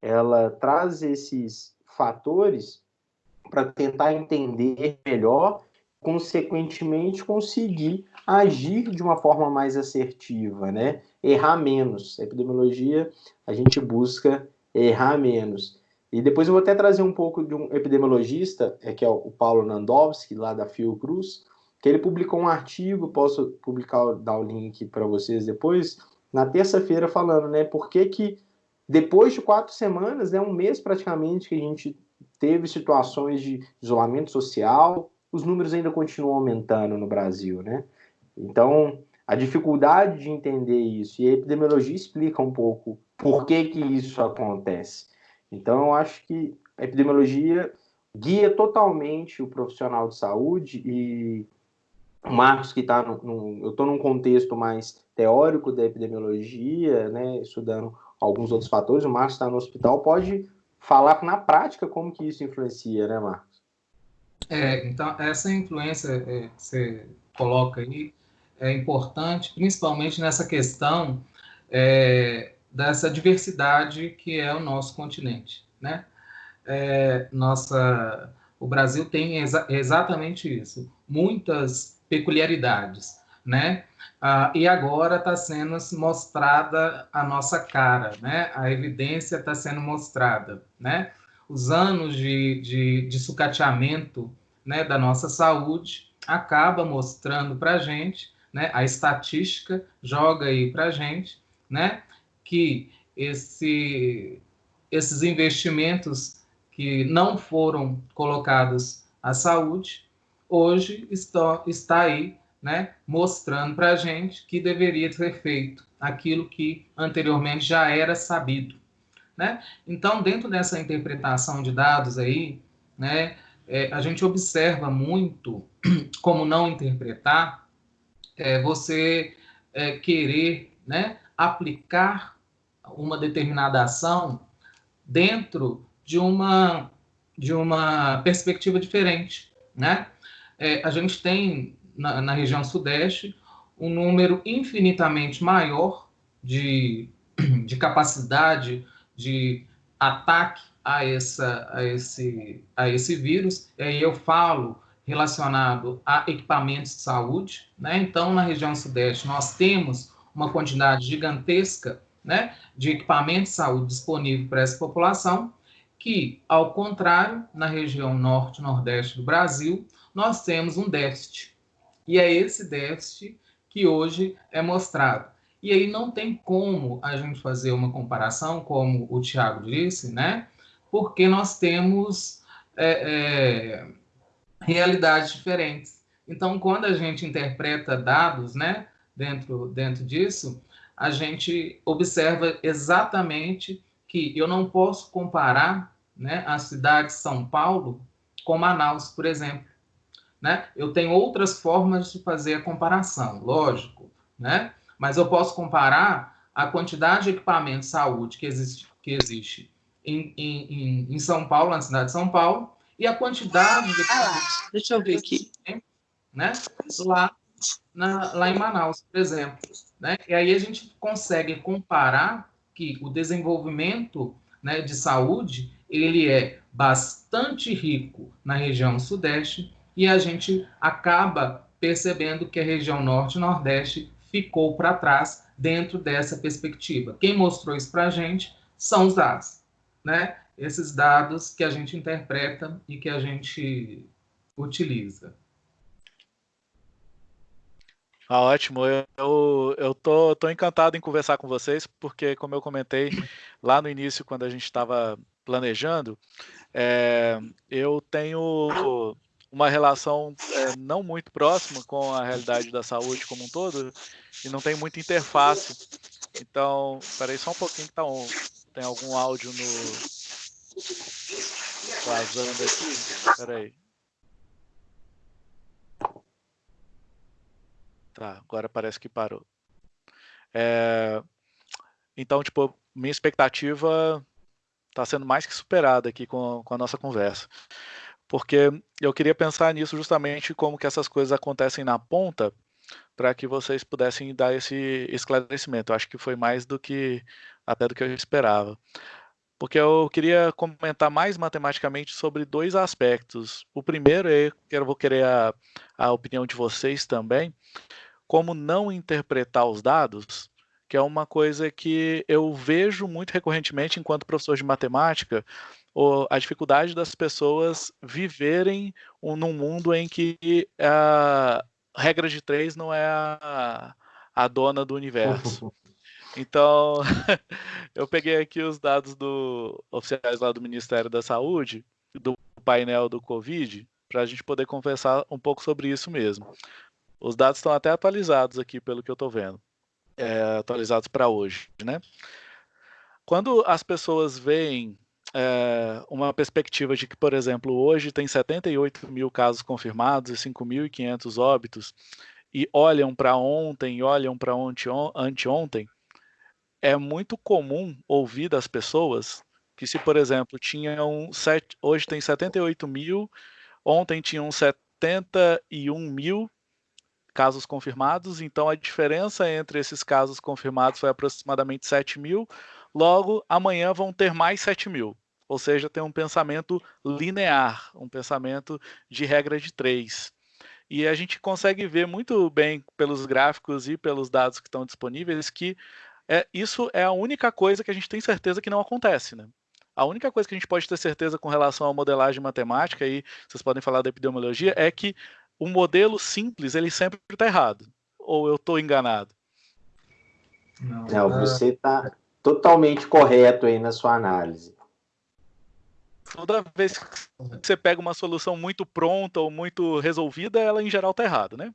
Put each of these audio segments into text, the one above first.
ela traz esses fatores para tentar entender melhor, consequentemente conseguir agir de uma forma mais assertiva, né? Errar menos. A epidemiologia, a gente busca errar menos. E depois eu vou até trazer um pouco de um epidemiologista, é, que é o Paulo Nandowski, lá da Fiocruz, que ele publicou um artigo, posso publicar, dar o link para vocês depois, na terça-feira falando, né, por que que depois de quatro semanas, né, um mês praticamente que a gente teve situações de isolamento social, os números ainda continuam aumentando no Brasil, né? Então, a dificuldade de entender isso, e a epidemiologia explica um pouco por que que isso acontece. Então, eu acho que a epidemiologia guia totalmente o profissional de saúde e o Marcos que está eu estou num contexto mais teórico da epidemiologia, né, estudando alguns outros fatores, o Marcos está no hospital, pode falar na prática como que isso influencia, né, Marcos? É, então, essa influência é, que você coloca aí é importante, principalmente nessa questão é, dessa diversidade que é o nosso continente, né? É, nossa, o Brasil tem exa exatamente isso, muitas peculiaridades, né? Ah, e agora está sendo mostrada a nossa cara, né? A evidência está sendo mostrada, né? Os anos de, de, de sucateamento né, da nossa saúde acaba mostrando para a gente, né? A estatística joga aí para a gente, né? Que esse, esses investimentos que não foram colocados à saúde, hoje está, está aí né, mostrando para a gente que deveria ser feito aquilo que anteriormente já era sabido. Né? Então, dentro dessa interpretação de dados aí, né, é, a gente observa muito como não interpretar é, você é, querer né, aplicar uma determinada ação dentro de uma, de uma perspectiva diferente. Né? É, a gente tem na, na região sudeste, um número infinitamente maior de, de capacidade de ataque a, essa, a, esse, a esse vírus. E aí eu falo relacionado a equipamentos de saúde. Né? Então, na região sudeste, nós temos uma quantidade gigantesca né, de equipamentos de saúde disponível para essa população, que, ao contrário, na região norte e nordeste do Brasil, nós temos um déficit e é esse déficit que hoje é mostrado. E aí não tem como a gente fazer uma comparação, como o Tiago disse, né? Porque nós temos é, é, realidades diferentes. Então, quando a gente interpreta dados, né, dentro, dentro disso, a gente observa exatamente que eu não posso comparar né, a cidade de São Paulo com Manaus, por exemplo né? Eu tenho outras formas de fazer a comparação, lógico, né? Mas eu posso comparar a quantidade de equipamento de saúde que existe, que existe em, em, em São Paulo, na cidade de São Paulo, e a quantidade de ah, deixa eu ver aqui, né? Lá, na, lá em Manaus, por exemplo, né? E aí a gente consegue comparar que o desenvolvimento né, de saúde ele é bastante rico na região sudeste e a gente acaba percebendo que a região norte e nordeste ficou para trás dentro dessa perspectiva. Quem mostrou isso para a gente são os dados, né? Esses dados que a gente interpreta e que a gente utiliza. Ah, ótimo, eu, eu, tô, tô encantado em conversar com vocês, porque, como eu comentei lá no início, quando a gente estava planejando, é, eu tenho uma relação é, não muito próxima com a realidade da saúde como um todo e não tem muita interface. Então, peraí só um pouquinho que tá um, tem algum áudio no vazando aqui. Peraí. Tá, agora parece que parou. É, então, tipo, minha expectativa está sendo mais que superada aqui com, com a nossa conversa porque eu queria pensar nisso justamente como que essas coisas acontecem na ponta, para que vocês pudessem dar esse esclarecimento. Eu acho que foi mais do que até do que eu esperava. porque eu queria comentar mais matematicamente sobre dois aspectos. O primeiro é eu vou querer a, a opinião de vocês também, como não interpretar os dados, que é uma coisa que eu vejo muito recorrentemente enquanto professor de matemática, a dificuldade das pessoas viverem num mundo em que a regra de três não é a, a dona do universo. Então, eu peguei aqui os dados do oficiais lá do Ministério da Saúde, do painel do Covid, para a gente poder conversar um pouco sobre isso mesmo. Os dados estão até atualizados aqui, pelo que eu estou vendo. É, atualizados para hoje, né? Quando as pessoas veem é, uma perspectiva de que, por exemplo, hoje tem 78 mil casos confirmados e 5.500 óbitos, e olham para ontem, olham para anteontem, é muito comum ouvir das pessoas que se, por exemplo, tinham sete, hoje tem 78 mil, ontem tinham 71 mil casos confirmados, então a diferença entre esses casos confirmados foi aproximadamente 7 mil, logo amanhã vão ter mais 7 mil. Ou seja, tem um pensamento linear, um pensamento de regra de três. E a gente consegue ver muito bem pelos gráficos e pelos dados que estão disponíveis que é, isso é a única coisa que a gente tem certeza que não acontece, né? A única coisa que a gente pode ter certeza com relação à modelagem matemática, e vocês podem falar da epidemiologia, é que o modelo simples ele sempre está errado. Ou eu estou enganado? Não, não você está totalmente correto aí na sua análise toda vez que você pega uma solução muito pronta ou muito resolvida, ela em geral está errada, né?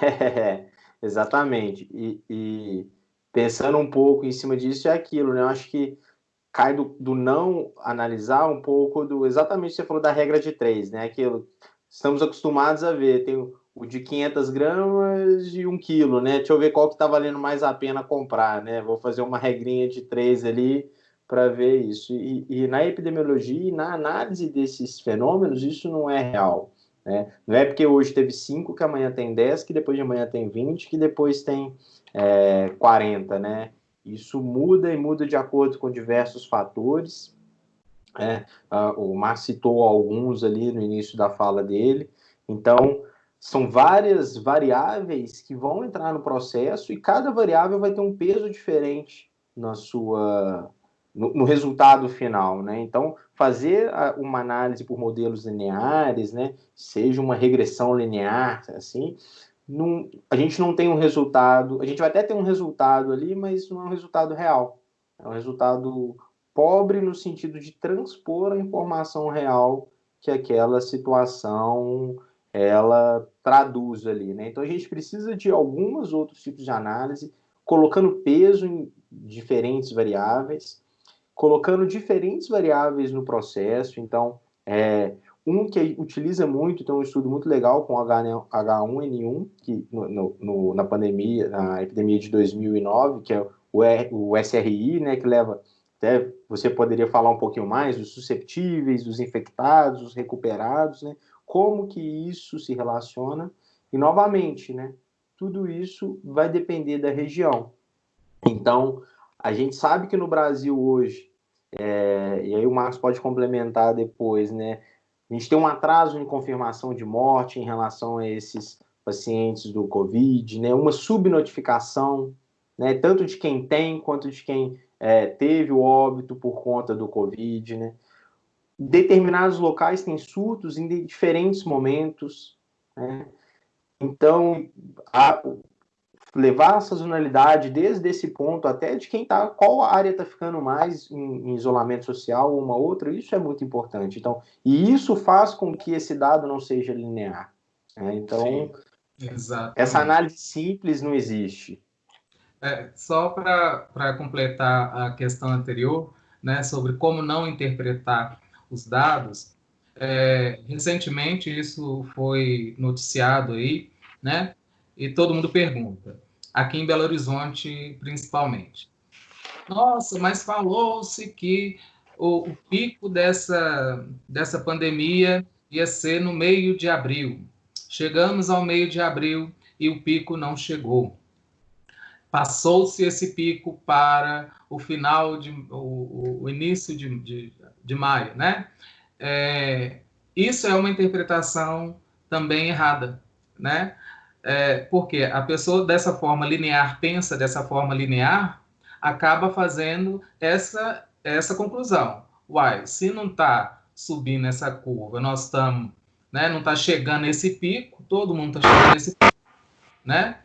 É, exatamente. E, e, pensando um pouco em cima disso é aquilo, né? Eu acho que cai do, do não analisar um pouco do exatamente você falou da regra de três, né? Aquilo estamos acostumados a ver, tem o, de 500 gramas e um quilo, né? Deixa eu ver qual que está valendo mais a pena comprar, né? Vou fazer uma regrinha de três ali para ver isso. E, e, na epidemiologia e na análise desses fenômenos, isso não é real. Né? Não é porque hoje teve 5 que amanhã tem 10, que depois de amanhã tem 20, que depois tem é, 40. Né? Isso muda e muda de acordo com diversos fatores. É, uh, o Mar citou alguns ali no início da fala dele. Então, são várias variáveis que vão entrar no processo e cada variável vai ter um peso diferente na sua no, no, resultado final, né? Então, fazer uma análise por modelos lineares, né? Seja uma regressão linear, assim, não, a gente não tem um resultado, a gente vai até ter um resultado ali, mas não é um resultado real. É um resultado pobre no sentido de transpor a informação real que aquela situação ela traduz ali, né? Então a gente precisa de alguns outros tipos de análise, colocando peso em diferentes variáveis, colocando diferentes variáveis no processo. Então, é, um que utiliza muito, tem um estudo muito legal com H1N1, que no, no, na pandemia, na epidemia de 2009, que é o, o SRI, né, que leva até você poderia falar um pouquinho mais dos susceptíveis, dos infectados, dos recuperados, né? Como que isso se relaciona? E novamente, né? Tudo isso vai depender da região. Então, a gente sabe que no Brasil hoje é, e aí o Marcos pode complementar depois, né? A gente tem um atraso em confirmação de morte em relação a esses pacientes do Covid, né? Uma subnotificação, né? Tanto de quem tem quanto de quem é, teve o óbito por conta do Covid, né? Determinados locais têm surtos em diferentes momentos, né? Então, a, levar a sazonalidade desde esse ponto até de quem tá, qual área está ficando mais em, em, isolamento social ou uma outra, isso é muito importante. Então, e isso faz com que esse dado não seja linear. Né? Então, essa análise simples não existe. É, só para completar a questão anterior, né, sobre como não interpretar os dados, é, recentemente isso foi noticiado aí, né, e todo mundo pergunta, aqui em Belo Horizonte principalmente. Nossa, mas falou-se que o, o, pico dessa, dessa pandemia ia ser no meio de abril. Chegamos ao meio de abril e o pico não chegou. passou-se esse pico para o final de o, o início de, de, de, maio, né? É, isso é uma interpretação também errada, né? É, porque a pessoa dessa forma linear pensa dessa forma linear, acaba fazendo essa essa conclusão. Uai, se não está subindo essa curva, nós estamos, né? Não está chegando nesse pico, todo mundo está chegando nesse pico, né?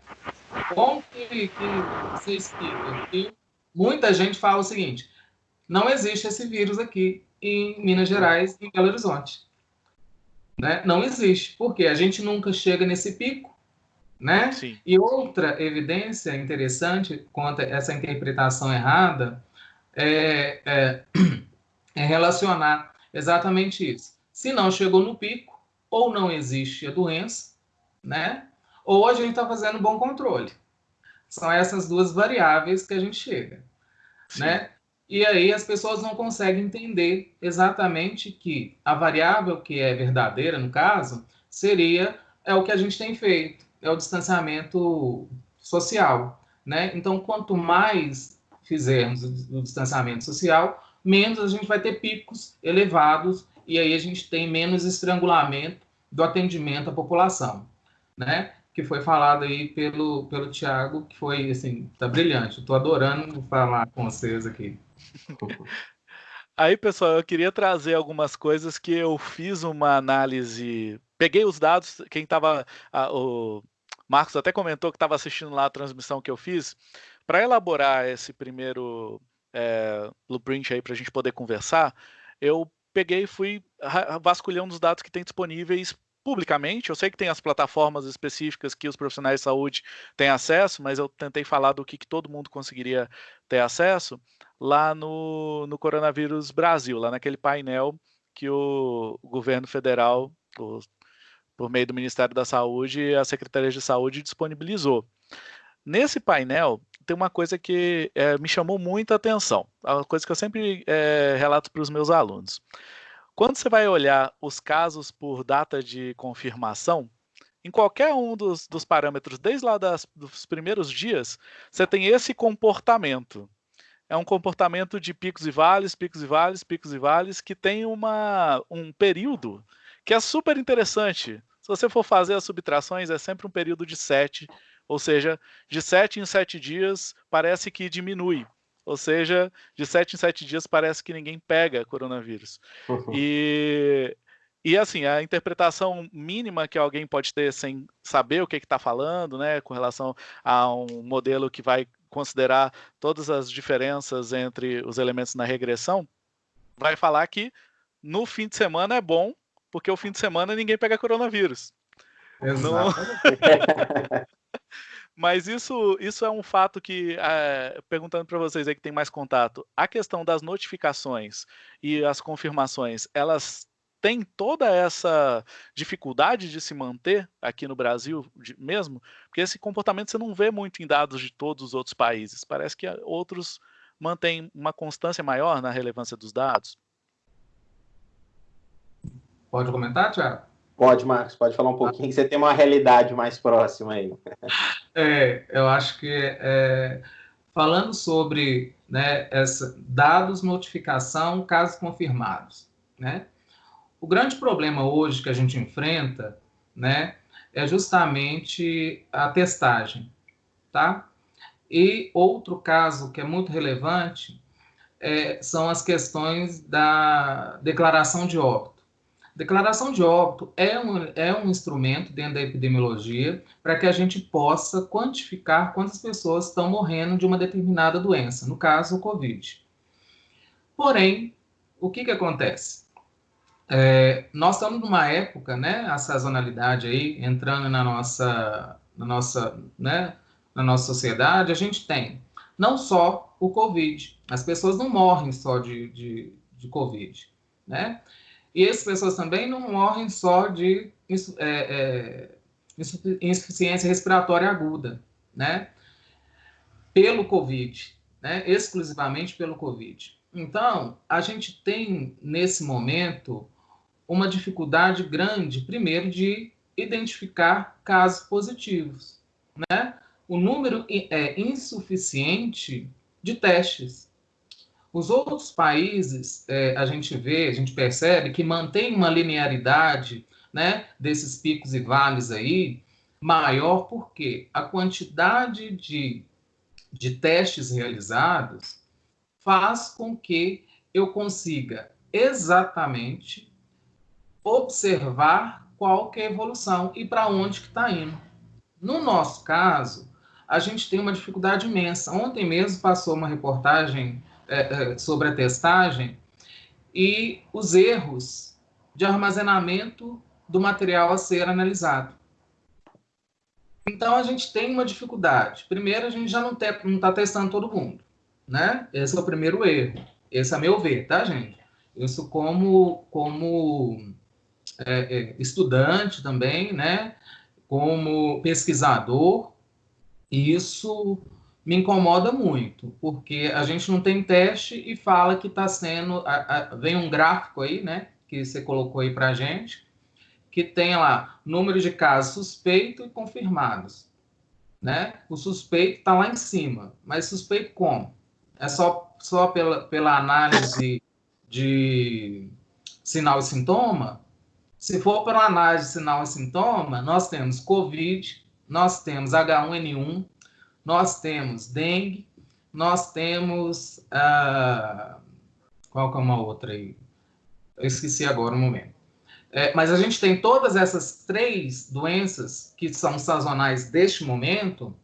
Como que, que você explica que muita gente fala o seguinte: não existe esse vírus aqui em Minas Gerais e em Belo Horizonte. Né? Não existe, porque a gente nunca chega nesse pico. Né? Sim. E outra evidência interessante quanto a essa interpretação errada é, é, é relacionar exatamente isso. Se não chegou no pico, ou não existe a doença, né? ou a gente está fazendo bom controle. São essas duas variáveis que a gente chega, Sim. né? E aí as pessoas não conseguem entender exatamente que a variável que é verdadeira, no caso, seria é o que a gente tem feito, é o distanciamento social, né? Então, quanto mais fizermos o distanciamento social, menos a gente vai ter picos elevados e aí a gente tem menos estrangulamento do atendimento à população, né? que foi falado aí pelo, pelo Tiago, que foi, assim, tá brilhante. Estou adorando falar com vocês aqui. Aí, pessoal, eu queria trazer algumas coisas que eu fiz uma análise. Peguei os dados, quem estava. Marcos até comentou que estava assistindo lá a transmissão que eu fiz. Para elaborar esse primeiro é, blueprint aí para a gente poder conversar, eu peguei e fui vasculhando os dados que tem disponíveis publicamente. Eu sei que tem as plataformas específicas que os profissionais de saúde têm acesso, mas eu tentei falar do que, que todo mundo conseguiria ter acesso lá no, no Coronavírus Brasil, lá naquele painel que o governo federal, o, por meio do Ministério da Saúde a Secretaria de Saúde disponibilizou. Nesse painel tem uma coisa que é, me chamou muita atenção, uma coisa que eu sempre é, relato para os meus alunos. Quando você vai olhar os casos por data de confirmação, em qualquer um dos, dos parâmetros, desde lá das, dos primeiros dias, você tem esse comportamento. É um comportamento de picos e vales, picos e vales, picos e vales, que tem uma, um período que é super interessante. Se você for fazer as subtrações, é sempre um período de 7, ou seja, de 7 em 7 dias parece que diminui. Ou seja, de sete em sete dias parece que ninguém pega coronavírus. Uhum. E, e assim, a interpretação mínima que alguém pode ter sem saber o que está falando, né, com relação a um modelo que vai considerar todas as diferenças entre os elementos na regressão, vai falar que no fim de semana é bom, porque o fim de semana ninguém pega coronavírus. Exato. Mas isso, isso é um fato que, é, perguntando para vocês aí que tem mais contato, a questão das notificações e as confirmações, elas têm toda essa dificuldade de se manter aqui no Brasil de, mesmo? Porque esse comportamento você não vê muito em dados de todos os outros países. Parece que outros mantêm uma constância maior na relevância dos dados. Pode comentar, Tiago? Pode, Marcos, pode falar um pouquinho, que você tem uma realidade mais próxima aí. É, eu acho que é, falando sobre né, essa, dados, notificação, casos confirmados. Né? O grande problema hoje que a gente enfrenta né, é justamente a testagem. Tá? E outro caso que é muito relevante é, são as questões da declaração de óbito. Declaração de óbito é um, é um instrumento dentro da epidemiologia para que a gente possa quantificar quantas pessoas estão morrendo de uma determinada doença, no caso, o Covid. Porém, o que, que acontece? É, nós estamos numa época, né, a sazonalidade aí, entrando na nossa, na nossa, né, na nossa sociedade, a gente tem não só o Covid, as pessoas não morrem só de, de, de Covid, né? E essas pessoas também não morrem só de é, é, insuficiência respiratória aguda, né? Pelo Covid, né? Exclusivamente pelo Covid. Então, a gente tem, nesse momento, uma dificuldade grande, primeiro, de identificar casos positivos, né? o número é insuficiente de testes. Os outros países, é, a gente vê, a gente percebe que mantém uma linearidade né, desses picos e vales aí maior, porque a quantidade de, de testes realizados faz com que eu consiga exatamente observar qual que é a evolução e para onde que está indo. No nosso caso, a gente tem uma dificuldade imensa. Ontem mesmo passou uma reportagem é, é, sobre a testagem e os erros de armazenamento do material a ser analisado. Então, a gente tem uma dificuldade. Primeiro, a gente já não está testando todo mundo, né? Esse é o primeiro erro. Esse é meu ver, tá, gente? Isso como, como é, estudante também, né? Como pesquisador, isso me incomoda muito, porque a gente não tem teste e fala que está sendo. A, a, vem um gráfico aí, né? Que você colocou aí para gente, que tem lá número de casos suspeitos e confirmados. Né? O suspeito está lá em cima, mas suspeito como? É só, só pela, pela análise de sinal e sintoma? Se for pela análise de sinal e sintoma, nós temos COVID, nós temos H1N1, nós temos dengue, nós temos. Uh, qual que é uma outra aí? Eu esqueci agora um momento. É, mas a gente tem todas essas três doenças que são sazonais deste momento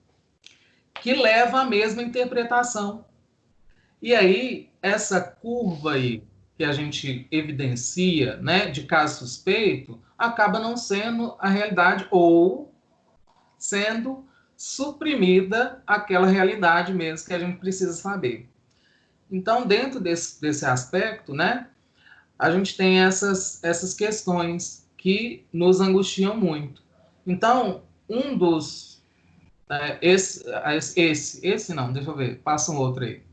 que levam à mesma interpretação. E aí, essa curva aí que a gente evidencia, né, de caso suspeito, acaba não sendo a realidade ou sendo suprimida aquela realidade mesmo que a gente precisa saber. Então, dentro desse, desse aspecto, né, a gente tem essas, essas questões que nos angustiam muito. Então, um dos. É, esse, esse, esse não, deixa eu ver, passa um outro aí.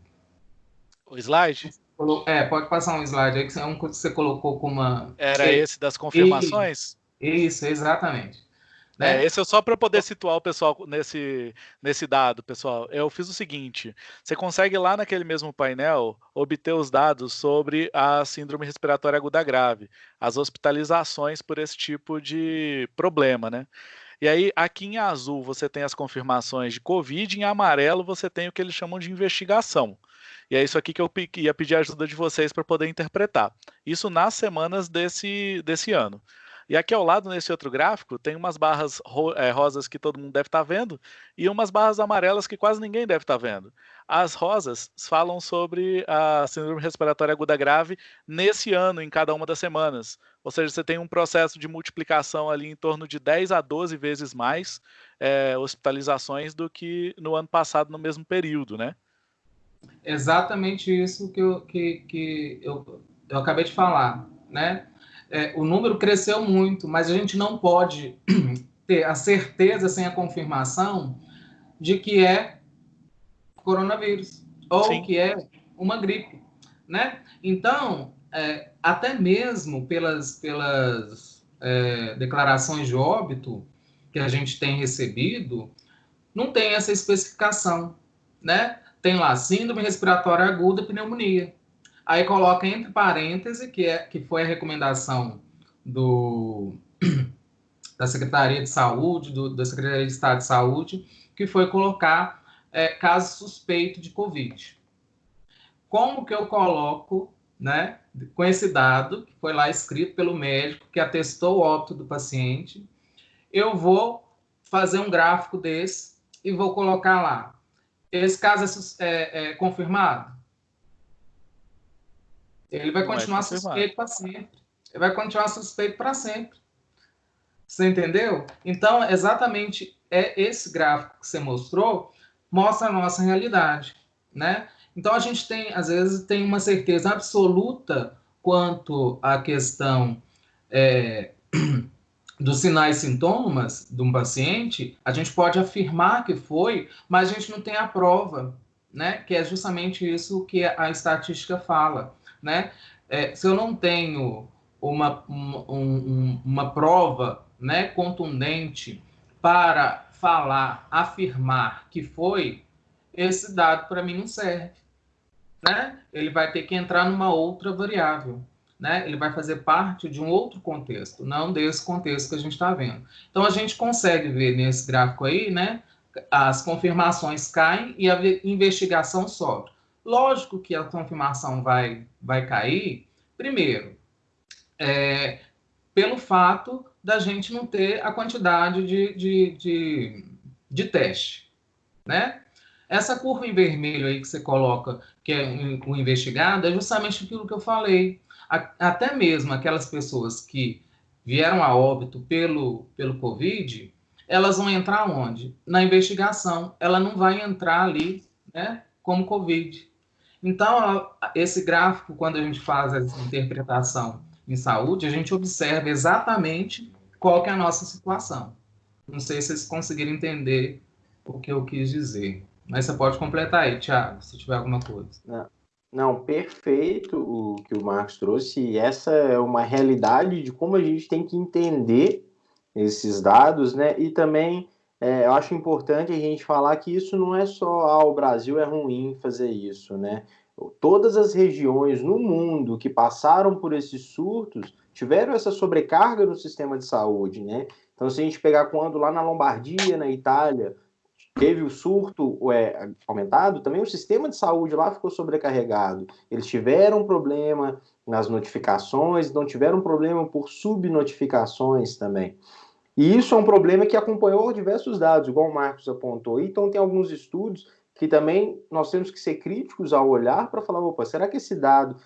O slide? É, pode passar um slide aí, que é um que você colocou com uma. Era esse das confirmações? Isso, exatamente. Né? É, esse é só para poder situar o pessoal nesse, nesse dado, pessoal. Eu fiz o seguinte: você consegue lá naquele mesmo painel obter os dados sobre a síndrome respiratória aguda grave, as hospitalizações por esse tipo de problema, né? E aí, aqui em azul, você tem as confirmações de Covid, em amarelo, você tem o que eles chamam de investigação. E é isso aqui que eu ia pedir a ajuda de vocês para poder interpretar. Isso nas semanas desse, desse ano. E aqui ao lado, nesse outro gráfico, tem umas barras ro é, rosas que todo mundo deve estar tá vendo e umas barras amarelas que quase ninguém deve estar tá vendo. As rosas falam sobre a síndrome respiratória aguda grave nesse ano, em cada uma das semanas. Ou seja, você tem um processo de multiplicação ali em torno de 10 a 12 vezes mais é, hospitalizações do que no ano passado, no mesmo período, né? Exatamente isso que eu, que, que eu, eu acabei de falar, né? É, o número cresceu muito, mas a gente não pode ter a certeza sem a confirmação de que é coronavírus ou Sim. que é uma gripe, né? Então, é, até mesmo pelas, pelas é, declarações de óbito que a gente tem recebido, não tem essa especificação, né? Tem lá síndrome respiratória aguda, pneumonia. Aí coloca entre parênteses, que, é, que foi a recomendação do, da Secretaria de Saúde, do, da Secretaria de Estado de Saúde, que foi colocar é, caso suspeito de Covid. Como que eu coloco, né, com esse dado, que foi lá escrito pelo médico, que atestou o óbito do paciente, eu vou fazer um gráfico desse e vou colocar lá. Esse caso é, é, é confirmado? Ele vai continuar suspeito para sempre. Ele vai continuar suspeito para sempre. Você entendeu? Então, exatamente é esse gráfico que você mostrou mostra a nossa realidade, né? Então a gente tem, às vezes, tem uma certeza absoluta quanto à questão é, dos sinais e sintomas de um paciente. A gente pode afirmar que foi, mas a gente não tem a prova, né? Que é justamente isso que a estatística fala né? É, se eu não tenho uma, um, uma prova né, contundente para falar, afirmar que foi, esse dado para mim não serve. Né? Ele vai ter que entrar numa outra variável. Né? Ele vai fazer parte de um outro contexto, não desse contexto que a gente está vendo. Então a gente consegue ver nesse gráfico aí, né? As confirmações caem e a investigação sobe. Lógico que a confirmação vai, vai cair, primeiro, é, pelo fato da gente não ter a quantidade de, de, de, de teste, né? Essa curva em vermelho aí que você coloca, que é o investigado, é justamente aquilo que eu falei. Até mesmo aquelas pessoas que vieram a óbito pelo, pelo Covid, elas vão entrar onde? Na investigação. Ela não vai entrar ali né, como Covid. Então, esse gráfico, quando a gente faz essa interpretação em saúde, a gente observa exatamente qual que é a nossa situação. Não sei se vocês conseguiram entender o que eu quis dizer. Mas você pode completar aí, Thiago, se tiver alguma coisa. Não, não, perfeito o que o Marcos trouxe. E essa é uma realidade de como a gente tem que entender esses dados, né? E também é, eu acho importante a gente falar que isso não é só ah, o Brasil é ruim fazer isso, né? Todas as regiões no mundo que passaram por esses surtos tiveram essa sobrecarga no sistema de saúde, né? Então, se a gente pegar quando lá na Lombardia, na Itália, teve o surto é, aumentado, também o sistema de saúde lá ficou sobrecarregado. Eles tiveram problema nas notificações, não tiveram problema por subnotificações também. E isso é um problema que acompanhou diversos dados, igual o Marcos apontou. Então, tem alguns estudos que também nós temos que ser críticos ao olhar para falar, opa, será que esse dado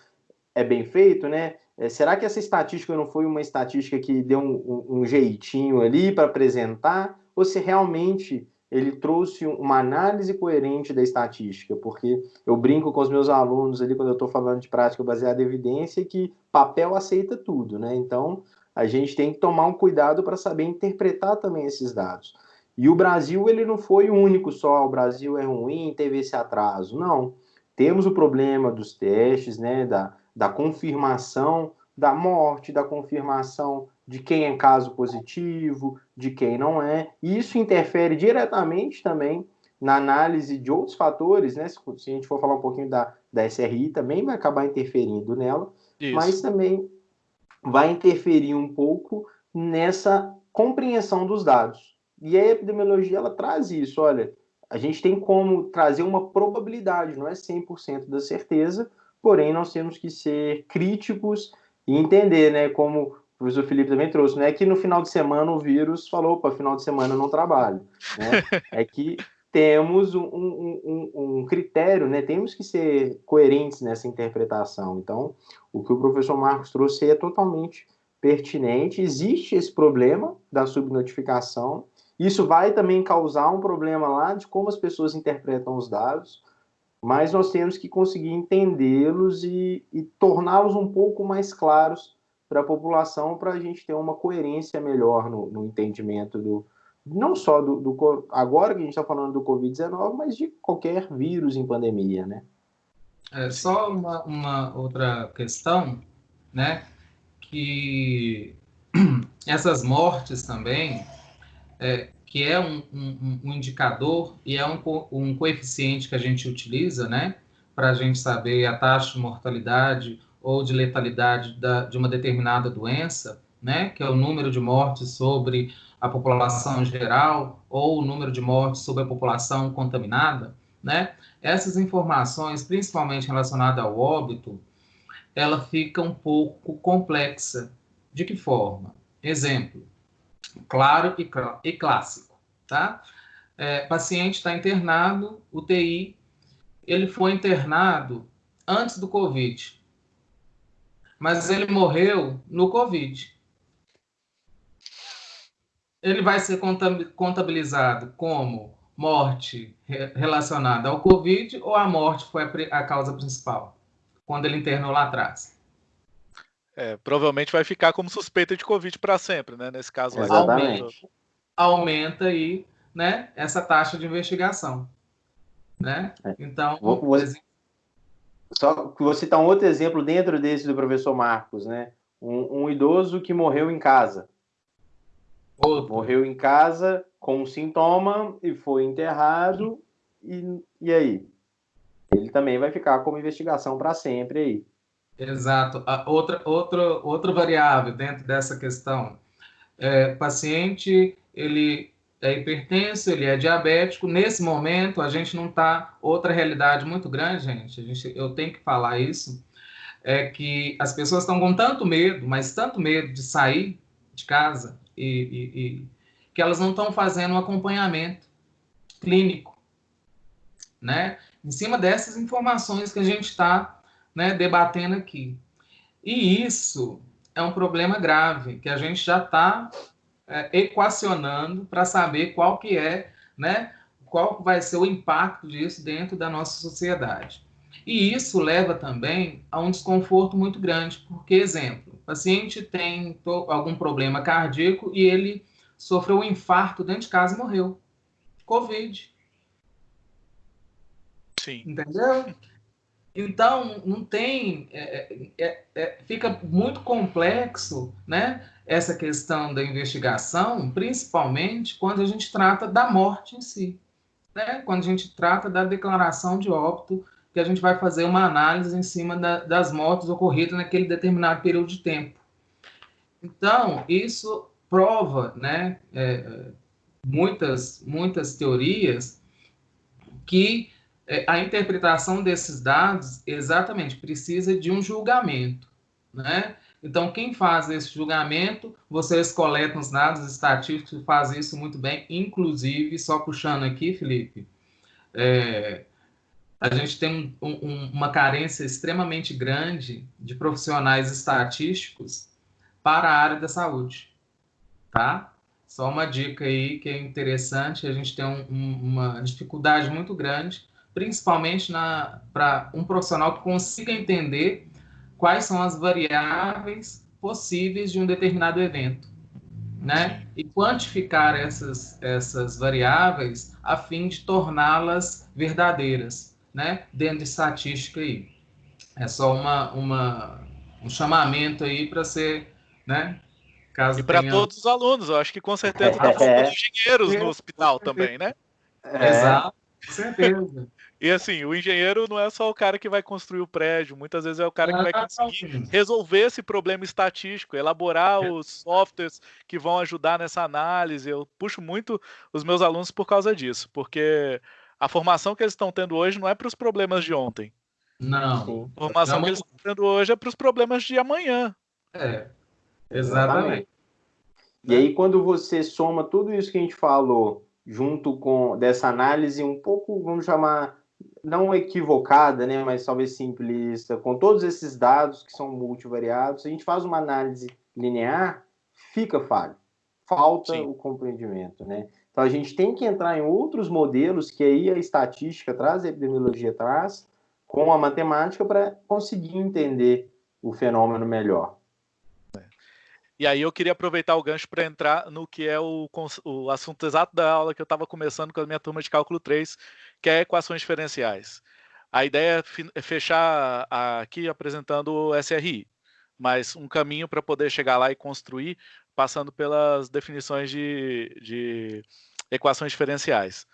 é bem feito, né? É, será que essa estatística não foi uma estatística que deu um, um, um jeitinho ali para apresentar? Ou se realmente ele trouxe uma análise coerente da estatística, porque eu brinco com os meus alunos ali quando eu estou falando de prática baseada em evidência que papel aceita tudo, né? Então a gente tem que tomar um cuidado para saber interpretar também esses dados. E o Brasil ele não foi o único só, o Brasil é ruim, teve esse atraso, não. Temos o problema dos testes, né, da, da confirmação da morte, da confirmação de quem é caso positivo, de quem não é. E isso interfere diretamente também na análise de outros fatores, né? Se, a gente for falar um pouquinho da, da SRI, também vai acabar interferindo nela, isso. mas também vai interferir um pouco nessa compreensão dos dados. E a epidemiologia ela traz isso, olha, a gente tem como trazer uma probabilidade, não é 100% da certeza, porém nós temos que ser críticos e entender, né, como o professor Felipe também trouxe, não é que no final de semana o vírus falou, para final de semana eu não trabalho, né? é que temos um, um, um, critério, né? Temos que ser coerentes nessa interpretação. Então, o que o professor Marcos trouxe é totalmente pertinente. Existe esse problema da subnotificação. Isso vai também causar um problema lá de como as pessoas interpretam os dados mas nós temos que conseguir entendê-los e, e torná-los um pouco mais claros para a população, para a gente ter uma coerência melhor no, no entendimento do, não só do, do, agora que a gente está falando do Covid-19, mas de qualquer vírus em pandemia, né? É, só uma, uma, outra questão, né? Que essas mortes também, é, que é um, um, um indicador e é um, um coeficiente que a gente utiliza, né, para a gente saber a taxa de mortalidade ou de letalidade da, de uma determinada doença, né, que é o número de mortes sobre a população geral ou o número de mortes sobre a população contaminada, né? Essas informações, principalmente relacionadas ao óbito, ela fica um pouco complexa. De que forma? Exemplo: claro e, e clássico, tá? É, paciente está internado, UTI, ele foi internado antes do Covid, mas ele morreu no Covid. Ele vai ser contabilizado como morte relacionada ao Covid ou a morte foi a causa principal, quando ele internou lá atrás? É, provavelmente vai ficar como suspeita de Covid para sempre, né? Nesse caso, Exatamente. Aumenta, aí, né? Essa taxa de investigação, né? É. Então, vou, vou, só vou citar um outro exemplo dentro desse do professor Marcos, né? Um, um idoso que morreu em casa. Morreu em casa com sintoma e foi enterrado, e, e aí? Ele também vai ficar como investigação para sempre aí. Exato. A outra, outra, outra variável dentro dessa questão. É, paciente, ele é hipertenso, ele é diabético. Nesse momento, a gente não está. Outra realidade muito grande, gente, a gente, eu tenho que falar isso, é que as pessoas estão com tanto medo, mas tanto medo de sair de casa, e, e, que elas não estão fazendo um acompanhamento clínico, né? Em cima dessas informações que a gente está né, debatendo aqui. E isso é um problema grave, que a gente já está é, equacionando para saber qual que é, né, qual vai ser o impacto disso dentro da nossa sociedade. E isso leva também a um desconforto muito grande, porque, exemplo, paciente tem algum problema cardíaco e ele sofreu um infarto dentro de casa e morreu. Covid. Sim. Entendeu? Então, não tem. É, é, é, é fica muito complexo, né? essa questão da investigação, principalmente quando a gente trata da morte em si. Né? Quando a gente trata da declaração de óbito, que a gente vai fazer uma análise em cima da, das mortes ocorridas naquele determinado período de tempo. Então, isso prova né, é, muitas, muitas teorias que é, a interpretação desses dados exatamente precisa de um julgamento. Né? Então, quem faz esse julgamento, vocês coletam os dados estatísticos fazem isso muito bem, inclusive, só puxando aqui, Felipe, é, a gente tem um, um, uma carência extremamente grande de profissionais estatísticos para a área da saúde, tá? Só uma dica aí que é interessante, a gente tem um, uma dificuldade muito grande, principalmente para um profissional que consiga entender quais são as variáveis possíveis de um determinado evento, né? E quantificar essas, essas variáveis a fim de torná-las verdadeiras, né? Dentro de estatística aí. É só uma, uma, um chamamento aí para ser, né? Caso e para tenha... todos os alunos, eu acho que com certeza está faltando engenheiros no hospital também, né? É. Exato, com certeza. E assim, o engenheiro não é só o cara que vai construir o prédio, muitas vezes é o cara que vai conseguir resolver esse problema estatístico, elaborar é. os softwares que vão ajudar nessa análise. Eu puxo muito os meus alunos por causa disso, porque a formação que eles estão tendo hoje não é para os problemas de ontem. Não. A formação não, que eles estão tendo hoje é para os problemas de amanhã. É, exatamente. E aí, quando você soma tudo isso que a gente falou, junto com dessa análise um pouco, vamos chamar não equivocada, né, mas talvez simplista, com todos esses dados que são multivariados, se a gente faz uma análise linear, fica falho, falta Sim. o compreendimento, né? Então a gente tem que entrar em outros modelos que aí a estatística traz, a epidemiologia traz, com a matemática para conseguir entender o fenômeno melhor. E aí eu queria aproveitar o gancho para entrar no que é o, o assunto exato da aula que eu estava começando com a minha turma de cálculo 3, que é equações diferenciais. A ideia é fechar aqui apresentando o SRI, mas um caminho para poder chegar lá e construir passando pelas definições de, de equações diferenciais.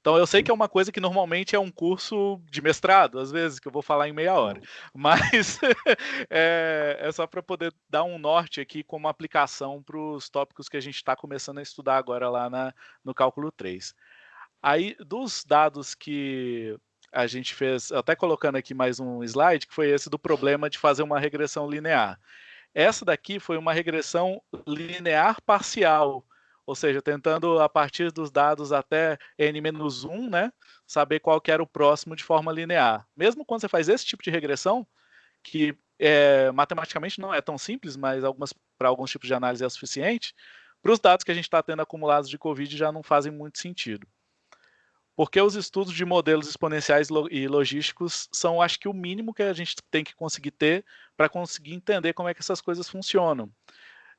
Então eu sei que é uma coisa que normalmente é um curso de mestrado, às vezes, que eu vou falar em meia hora. Mas é, é, só para poder dar um norte aqui como aplicação para os tópicos que a gente está começando a estudar agora lá na, no cálculo 3. Aí, dos dados que a gente fez, até colocando aqui mais um slide, que foi esse do problema de fazer uma regressão linear. Essa daqui foi uma regressão linear parcial, ou seja, tentando a partir dos dados até n-1, né, saber qual que era o próximo de forma linear. Mesmo quando você faz esse tipo de regressão, que é, matematicamente não é tão simples, mas para alguns tipos de análise é suficiente, para os dados que a gente está tendo acumulados de Covid já não fazem muito sentido. Porque os estudos de modelos exponenciais e logísticos são, acho que, o mínimo que a gente tem que conseguir ter para conseguir entender como é que essas coisas funcionam.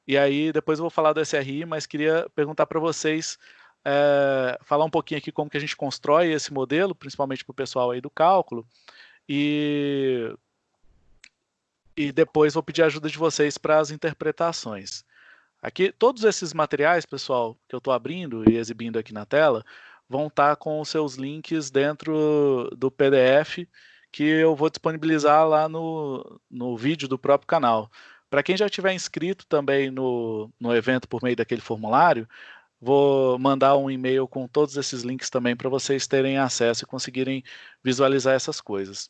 E aí depois eu vou falar do SRI, mas queria perguntar para vocês, é, falar um pouquinho aqui como que a gente constrói esse modelo, principalmente para o pessoal aí do cálculo, e, e depois vou pedir a ajuda de vocês para as interpretações. Aqui, todos esses materiais, pessoal, que eu estou abrindo e exibindo aqui na tela, vão estar tá com os seus links dentro do PDF que eu vou disponibilizar lá no, no vídeo do próprio canal. Para quem já tiver inscrito também no, no evento por meio daquele formulário, vou mandar um e-mail com todos esses links também para vocês terem acesso e conseguirem visualizar essas coisas.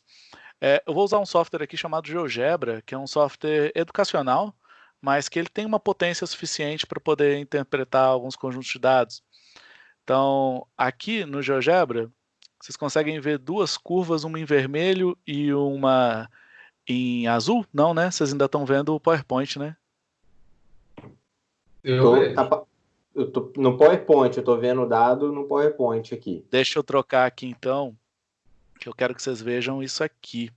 É, eu vou usar um software aqui chamado GeoGebra, que é um software educacional, mas que ele tem uma potência suficiente para poder interpretar alguns conjuntos de dados. Então, aqui no GeoGebra, vocês conseguem ver duas curvas, uma em vermelho e uma em azul? Não, né? Vocês ainda estão vendo o PowerPoint, né? Eu, tô, eu tô no PowerPoint, eu estou vendo o dado no PowerPoint aqui. Deixa eu trocar aqui então, que eu quero que vocês vejam isso aqui.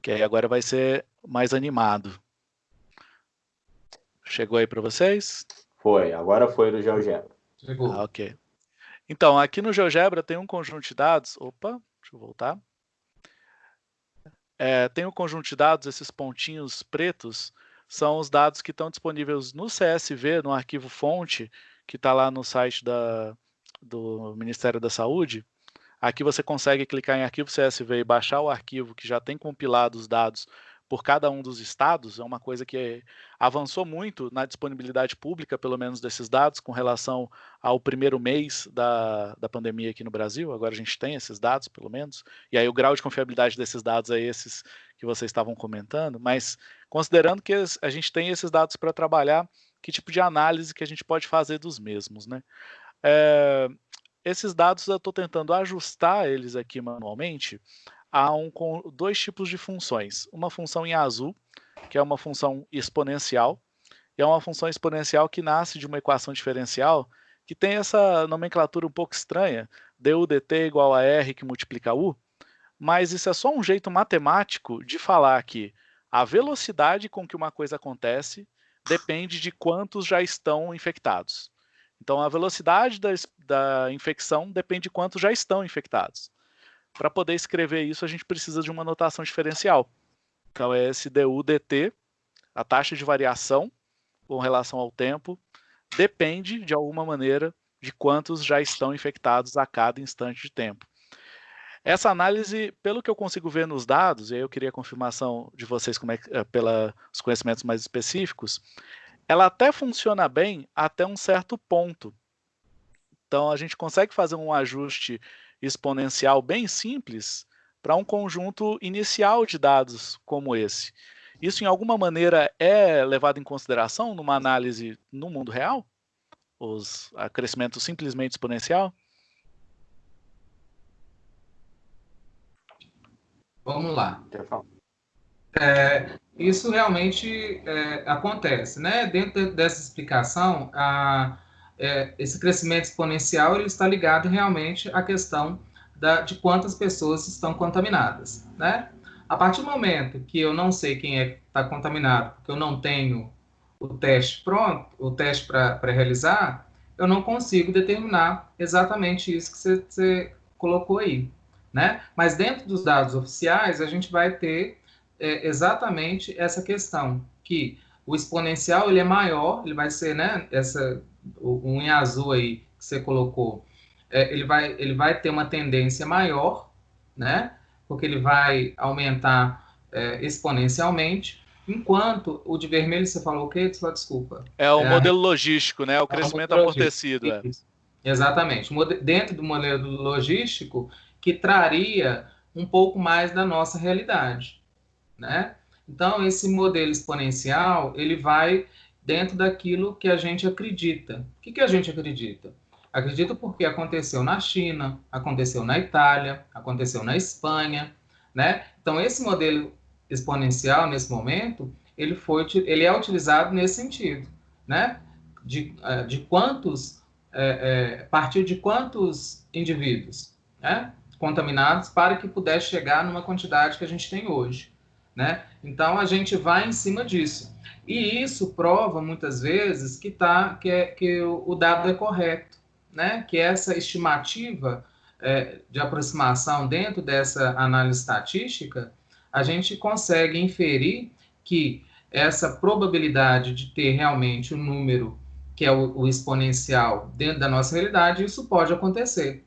Que aí agora vai ser mais animado. Chegou aí para vocês? Foi, agora foi do GeoGebra. Chegou. Ah, ok. Então, aqui no GeoGebra tem um conjunto de dados. Opa, deixa eu voltar. É, tem um conjunto de dados, esses pontinhos pretos são os dados que estão disponíveis no CSV, no arquivo fonte, que está lá no site da, do Ministério da Saúde. Aqui você consegue clicar em arquivo CSV e baixar o arquivo que já tem compilado os dados por cada um dos estados, é uma coisa que avançou muito na disponibilidade pública, pelo menos desses dados, com relação ao primeiro mês da, da pandemia aqui no Brasil. Agora a gente tem esses dados, pelo menos, e aí o grau de confiabilidade desses dados é esses que vocês estavam comentando, mas considerando que a gente tem esses dados para trabalhar, que tipo de análise que a gente pode fazer dos mesmos, né? É, esses dados eu estou tentando ajustar eles aqui manualmente há um, dois tipos de funções. Uma função em azul, que é uma função exponencial, e é uma função exponencial que nasce de uma equação diferencial que tem essa nomenclatura um pouco estranha, du dt igual a r que multiplica u, mas isso é só um jeito matemático de falar que a velocidade com que uma coisa acontece depende de quantos já estão infectados. Então, a velocidade da, da infecção depende de quantos já estão infectados. Para poder escrever isso, a gente precisa de uma notação diferencial. Então é esse du dt, a taxa de variação com relação ao tempo, depende, de alguma maneira, de quantos já estão infectados a cada instante de tempo. Essa análise, pelo que eu consigo ver nos dados, e aí eu queria a confirmação de vocês como é, eh, pelos conhecimentos mais específicos, ela até funciona bem até um certo ponto. Então a gente consegue fazer um ajuste exponencial bem simples para um conjunto inicial de dados como esse. Isso, em alguma maneira, é levado em consideração numa análise no mundo real? Os a crescimento simplesmente exponencial? Vamos lá. É, isso realmente é, acontece, né? Dentro dessa explicação, a, é, esse crescimento exponencial ele está ligado realmente à questão da, de quantas pessoas estão contaminadas, né? A partir do momento que eu não sei quem é que está contaminado, porque eu não tenho o teste pronto, o teste para realizar, eu não consigo determinar exatamente isso que você, colocou aí, né? Mas dentro dos dados oficiais, a gente vai ter é, exatamente essa questão, que o exponencial ele é maior, ele vai ser, né, essa um em azul aí que você colocou, é, ele, vai, ele vai ter uma tendência maior, né? Porque ele vai aumentar é, exponencialmente, enquanto o de vermelho você falou o quê? Desculpa. É o é modelo a... logístico, né? O é crescimento o amortecido. É. Exatamente. Dentro do modelo logístico, que traria um pouco mais da nossa realidade, né? Então, esse modelo exponencial, ele vai dentro daquilo que a gente acredita. O que, que a gente acredita? Acredito porque aconteceu na China, aconteceu na Itália, aconteceu na Espanha, né? Então, esse modelo exponencial, nesse momento, ele, foi, ele é utilizado nesse sentido, né? De, eh, de quantos, é, é, partir de quantos indivíduos né? contaminados para que pudesse chegar numa quantidade que a gente tem hoje, né? Então, a gente vai em cima disso. E isso prova muitas vezes que, tá, que, é, que o dado é correto, né? que essa estimativa é, de aproximação dentro dessa análise estatística, a gente consegue inferir que essa probabilidade de ter realmente o um número que é o, o, exponencial dentro da nossa realidade, isso pode acontecer,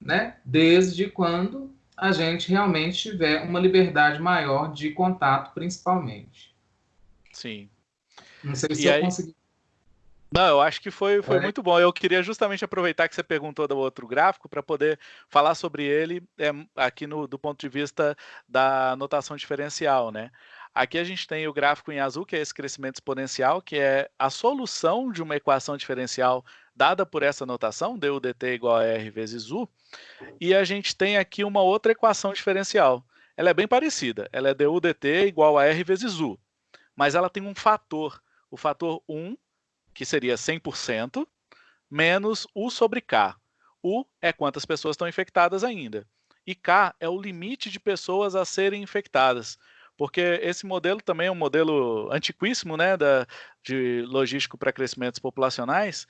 né? Desde quando a gente realmente tiver uma liberdade maior de contato, principalmente. Sim. Não sei se e eu aí... consegui não, eu acho que foi, foi é. muito bom. Eu queria justamente aproveitar que você perguntou do outro gráfico para poder falar sobre ele é, aqui no, do ponto de vista da notação diferencial, né? Aqui a gente tem o gráfico em azul, que é esse crescimento exponencial, que é a solução de uma equação diferencial dada por essa notação, du dt igual a r vezes u, e a gente tem aqui uma outra equação diferencial. Ela é bem parecida, ela é du dt igual a r vezes u, mas ela tem um fator, o fator 1 que seria 100%, menos U sobre K. U é quantas pessoas estão infectadas ainda. E K é o limite de pessoas a serem infectadas. Porque esse modelo também é um modelo antiquíssimo, né, da, de logístico para crescimentos populacionais,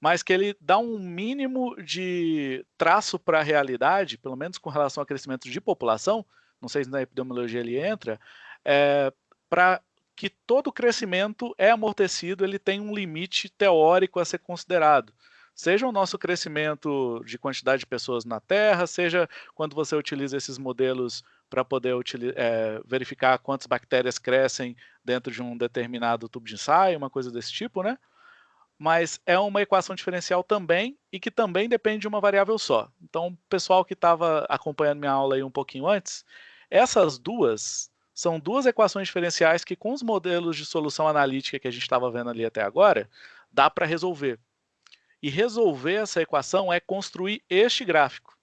mas que ele dá um mínimo de traço para a realidade, pelo menos com relação ao crescimento de população, não sei se na epidemiologia ele entra, é, para que todo crescimento é amortecido, ele tem um limite teórico a ser considerado. Seja o nosso crescimento de quantidade de pessoas na Terra, seja quando você utiliza esses modelos para poder é, verificar quantas bactérias crescem dentro de um determinado tubo de ensaio, uma coisa desse tipo, né? Mas é uma equação diferencial também e que também depende de uma variável só. Então, o pessoal que estava acompanhando minha aula aí um pouquinho antes, essas duas são duas equações diferenciais que, com os modelos de solução analítica que a gente estava vendo ali até agora, dá para resolver. E resolver essa equação é construir este gráfico.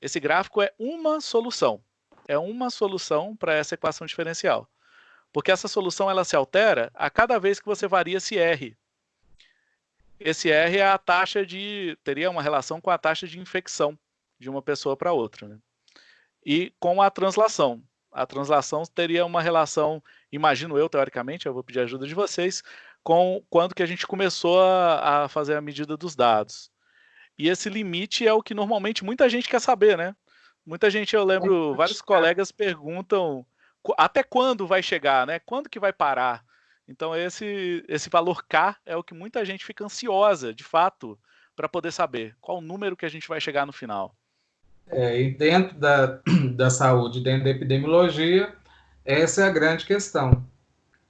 Esse gráfico é uma solução. É uma solução para essa equação diferencial. Porque essa solução ela se altera a cada vez que você varia esse R. Esse R é a taxa de. teria uma relação com a taxa de infecção de uma pessoa para outra. Né? E com a translação a translação teria uma relação, imagino eu, teoricamente, eu vou pedir ajuda de vocês, com quando que a gente começou a, a fazer a medida dos dados. E esse limite é o que normalmente muita gente quer saber, né? Muita gente, eu lembro, vários colegas perguntam até quando vai chegar, né? Quando que vai parar? Então esse esse valor K é o que muita gente fica ansiosa, de fato, para poder saber qual o número que a gente vai chegar no final. É, e dentro da, da saúde, dentro da epidemiologia, essa é a grande questão,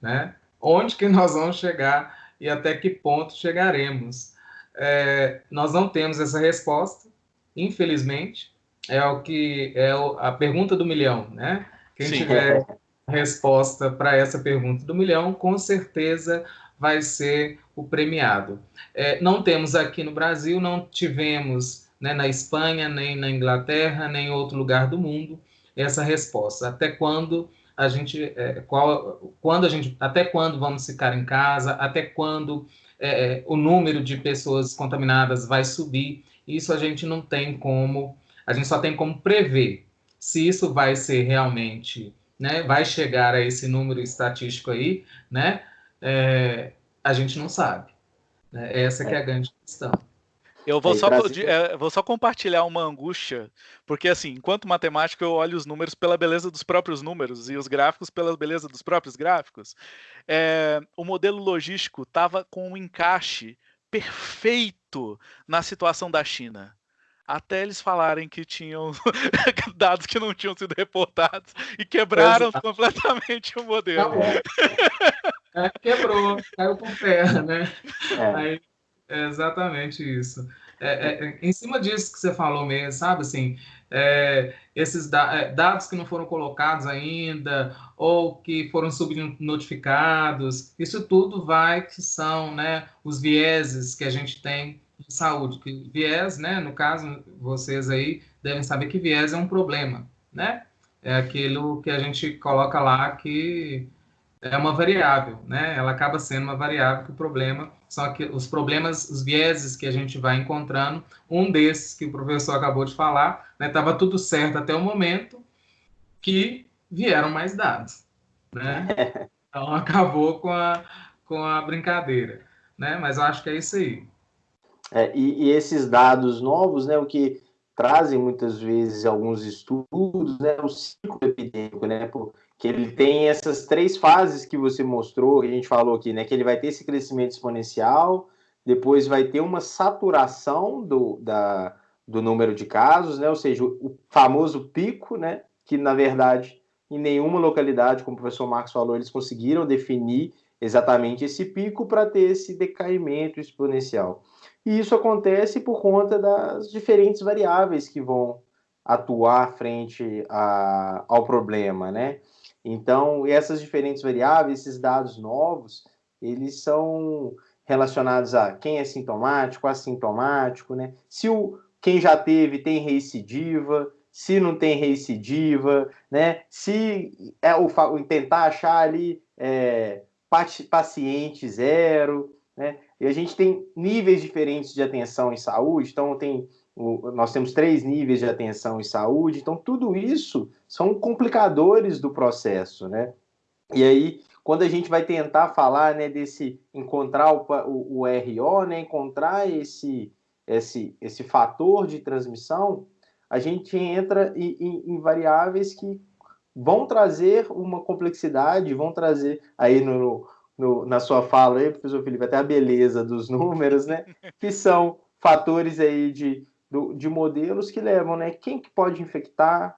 né? Onde que nós vamos chegar e até que ponto chegaremos? É, nós não temos essa resposta, infelizmente. É o que é a pergunta do milhão, né? Quem Sim. tiver resposta para essa pergunta do milhão, com certeza vai ser o premiado. É, não temos aqui no Brasil, não tivemos né, na Espanha, nem na Inglaterra, nem em outro lugar do mundo, essa resposta. Até quando a gente, é, qual, quando a gente, até quando vamos ficar em casa, até quando é, é, o número de pessoas contaminadas vai subir, isso a gente não tem como, a gente só tem como prever se isso vai ser realmente, né, vai chegar a esse número estatístico aí, né, é, a gente não sabe. Né? Essa que é a grande questão. Eu vou, só, é, vou só compartilhar uma angústia, porque assim, enquanto matemático eu olho os números pela beleza dos próprios números e os gráficos pela beleza dos próprios gráficos. É, o modelo logístico estava com um encaixe perfeito na situação da China. Até eles falarem que tinham dados que não tinham sido reportados e quebraram Exato. completamente o modelo. É, quebrou, caiu por terra, né? É. Aí é exatamente isso. É, é, é, em cima disso que você falou mesmo, sabe, assim, é, esses da, é, dados que não foram colocados ainda, ou que foram subnotificados, isso tudo vai que são, né, os vieses que a gente tem de saúde. Que viés, né, no caso, vocês aí devem saber que viés é um problema, né? É aquilo que a gente coloca lá que é uma variável, né? Ela acaba sendo uma variável que o problema são que os problemas, os vieses que a gente vai encontrando. Um desses que o professor acabou de falar, estava né, tudo certo até o momento que vieram mais dados, né? Então acabou com a, com a brincadeira, né? Mas eu acho que é isso aí. É, e, e, esses dados novos, né, o que trazem muitas vezes alguns estudos, né, o ciclo epidêmico, né, que ele tem essas três fases que você mostrou, que a gente falou aqui, né? Que ele vai ter esse crescimento exponencial, depois vai ter uma saturação do, da, do número de casos, né? Ou seja, o famoso pico, né? Que na verdade em nenhuma localidade, como o professor Marcos falou, eles conseguiram definir exatamente esse pico para ter esse decaimento exponencial. E isso acontece por conta das diferentes variáveis que vão atuar frente a, ao problema, né? Então, essas diferentes variáveis, esses dados novos, eles são relacionados a quem é sintomático, assintomático, né? Se o quem já teve tem recidiva, se não tem recidiva, né? Se é o, tentar achar ali é, paciente zero, né? E a gente tem níveis diferentes de atenção em saúde, então tem o, nós temos três níveis de atenção em saúde, então tudo isso são complicadores do processo, né? E aí, quando a gente vai tentar falar, né, desse encontrar o, o, o RO, né, encontrar esse, esse, esse fator de transmissão, a gente entra em, em, em variáveis que vão trazer uma complexidade, vão trazer aí no, no, na sua fala aí, professor Felipe, até a beleza dos números, né? Que são fatores aí de do, de modelos que levam, né? Quem que pode infectar,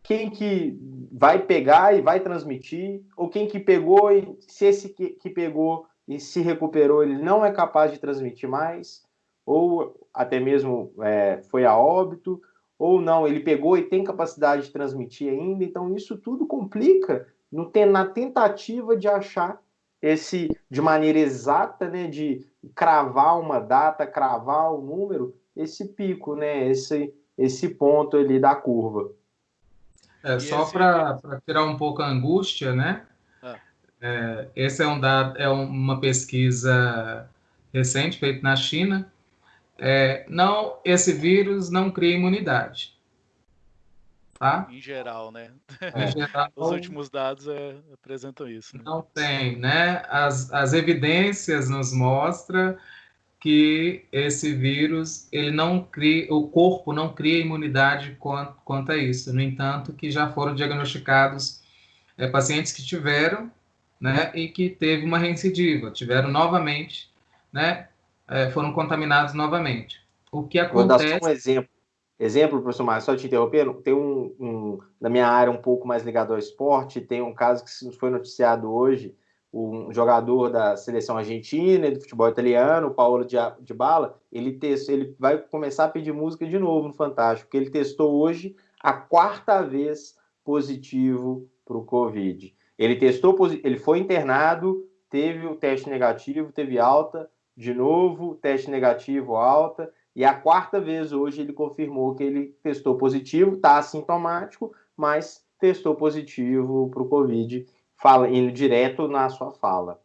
quem que vai pegar e vai transmitir, ou quem que pegou e se esse que, que pegou e se recuperou, ele não é capaz de transmitir mais, ou até mesmo é, foi a óbito, ou não, ele pegou e tem capacidade de transmitir ainda, então isso tudo complica no, na tentativa de achar esse de maneira exata, né, de cravar uma data, cravar um número, esse pico, né? Esse, esse ponto ali da curva. É, só esse... para tirar um pouco a angústia, né? Ah. É, esse é, um dado, é uma pesquisa recente feita na China. É, não, esse vírus não cria imunidade. Tá? Em geral, né? Em geral, Os últimos dados é, apresentam isso. Né? Não tem, né? As, as evidências nos mostram que esse vírus ele não cria, o corpo não cria imunidade quanto, quanto a isso. No entanto, que já foram diagnosticados é, pacientes que tiveram, né, e que teve uma recidiva, tiveram novamente, né, é, foram contaminados novamente. O que acontece? Vou dar só um exemplo. Exemplo, professor Marcos, só te interrompendo, tem um, um, na minha área um pouco mais ligado ao esporte, tem um caso que foi noticiado hoje, um jogador da seleção argentina e do futebol italiano, o Paulo de Bala, ele, testou, ele vai começar a pedir música de novo no Fantástico, porque ele testou hoje a quarta vez positivo para o Covid. Ele testou, ele foi internado, teve o teste negativo, teve alta, de novo, teste negativo, alta, e a quarta vez hoje ele confirmou que ele testou positivo, está assintomático, mas testou positivo para o Covid fala, indo direto na sua fala.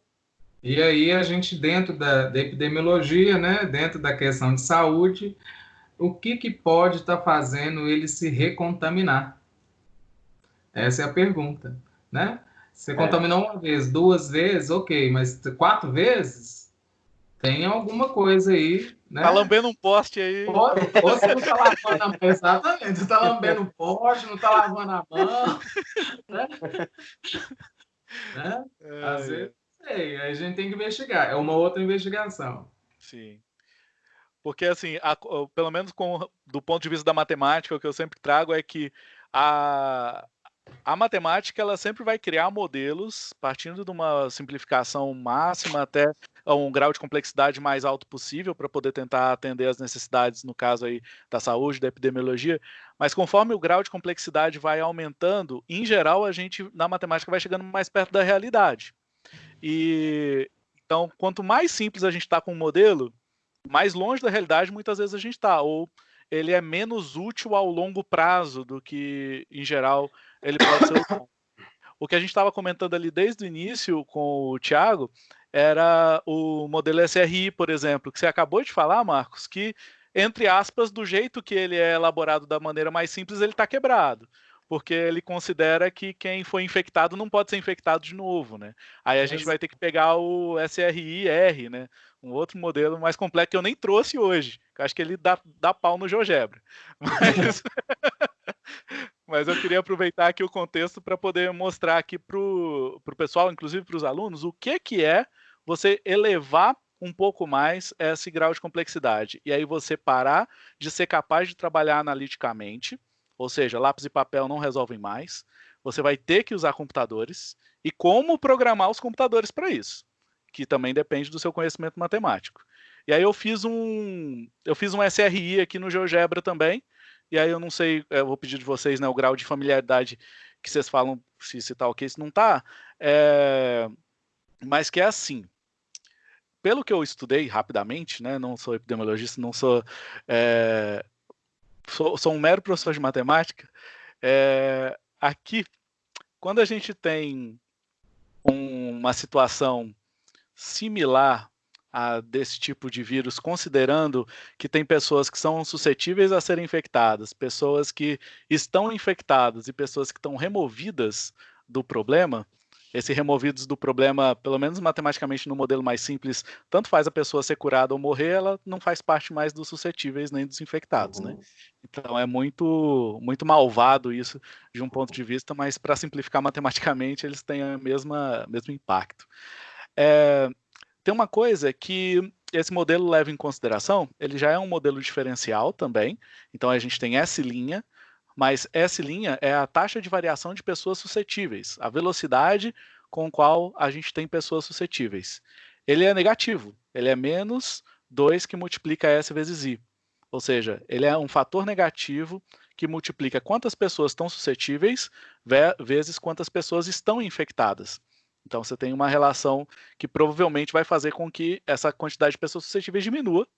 E aí a gente, dentro da, da epidemiologia, né, dentro da questão de saúde, o que, que pode estar tá fazendo ele se recontaminar? Essa é a pergunta, né? Você é. contaminou uma vez, duas vezes, ok, mas quatro vezes? Tem alguma coisa aí, né? Tá lambendo um poste aí. Você não tá lavando a mão, exatamente, você tá lambendo um poste, não tá lavando a mão, né? Né? É, Às vezes, sei, a gente tem que investigar. É uma outra investigação. Sim. Porque, assim, a, pelo menos com, do ponto de vista da matemática, o que eu sempre trago é que a, a matemática ela sempre vai criar modelos partindo de uma simplificação máxima até um grau de complexidade mais alto possível para poder tentar atender as necessidades, no caso aí da saúde, da epidemiologia, mas conforme o grau de complexidade vai aumentando, em geral a gente na matemática vai chegando mais perto da realidade. E então, quanto mais simples a gente está com o modelo, mais longe da realidade muitas vezes a gente está, ou ele é menos útil ao longo prazo do que, em geral, ele pode ser. O que a gente estava comentando ali desde o início com o Thiago era o modelo SRI, por exemplo, que você acabou de falar, Marcos, que, entre aspas, do jeito que ele é elaborado da maneira mais simples, ele está quebrado. Porque ele considera que quem foi infectado não pode ser infectado de novo, né? Aí a gente vai ter que pegar o SRI-R, né? Um outro modelo mais complexo que eu nem trouxe hoje. Que acho que ele dá, dá pau no GeoGebra. Mas, Mas eu queria aproveitar aqui o contexto para poder mostrar aqui para o pessoal, inclusive para os alunos, o que, que é você elevar um pouco mais esse grau de complexidade. E aí você parar de ser capaz de trabalhar analiticamente, ou seja, lápis e papel não resolvem mais. Você vai ter que usar computadores e como programar os computadores para isso, que também depende do seu conhecimento matemático. E aí eu fiz um eu fiz um SRI aqui no GeoGebra também, e aí eu não sei, eu vou pedir de vocês né, o grau de familiaridade que vocês falam, se, se tá ok, se não tá, é... mas que é assim, pelo que eu estudei rapidamente, né, não sou epidemiologista, não sou, é... sou, sou, um mero professor de matemática, é... aqui, quando a gente tem um, uma situação similar a, desse tipo de vírus, considerando que tem pessoas que são suscetíveis a serem infectadas, pessoas que estão infectadas e pessoas que estão removidas do problema, esse removidos do problema, pelo menos matematicamente no modelo mais simples, tanto faz a pessoa ser curada ou morrer, ela não faz parte mais dos suscetíveis nem dos infectados, né? uhum. né? Então é muito muito malvado isso de um ponto de vista, mas para simplificar matematicamente eles têm a mesma mesmo impacto. É, tem uma coisa que esse modelo leva em consideração, ele já é um modelo diferencial também, então a gente tem S', mas S' é a taxa de variação de pessoas suscetíveis, a velocidade com qual a gente tem pessoas suscetíveis. Ele é negativo, ele é menos 2 que multiplica S vezes I, ou seja, ele é um fator negativo que multiplica quantas pessoas estão suscetíveis vezes quantas pessoas estão infectadas. Então você tem uma relação que provavelmente vai fazer com que essa quantidade de pessoas suscetíveis diminua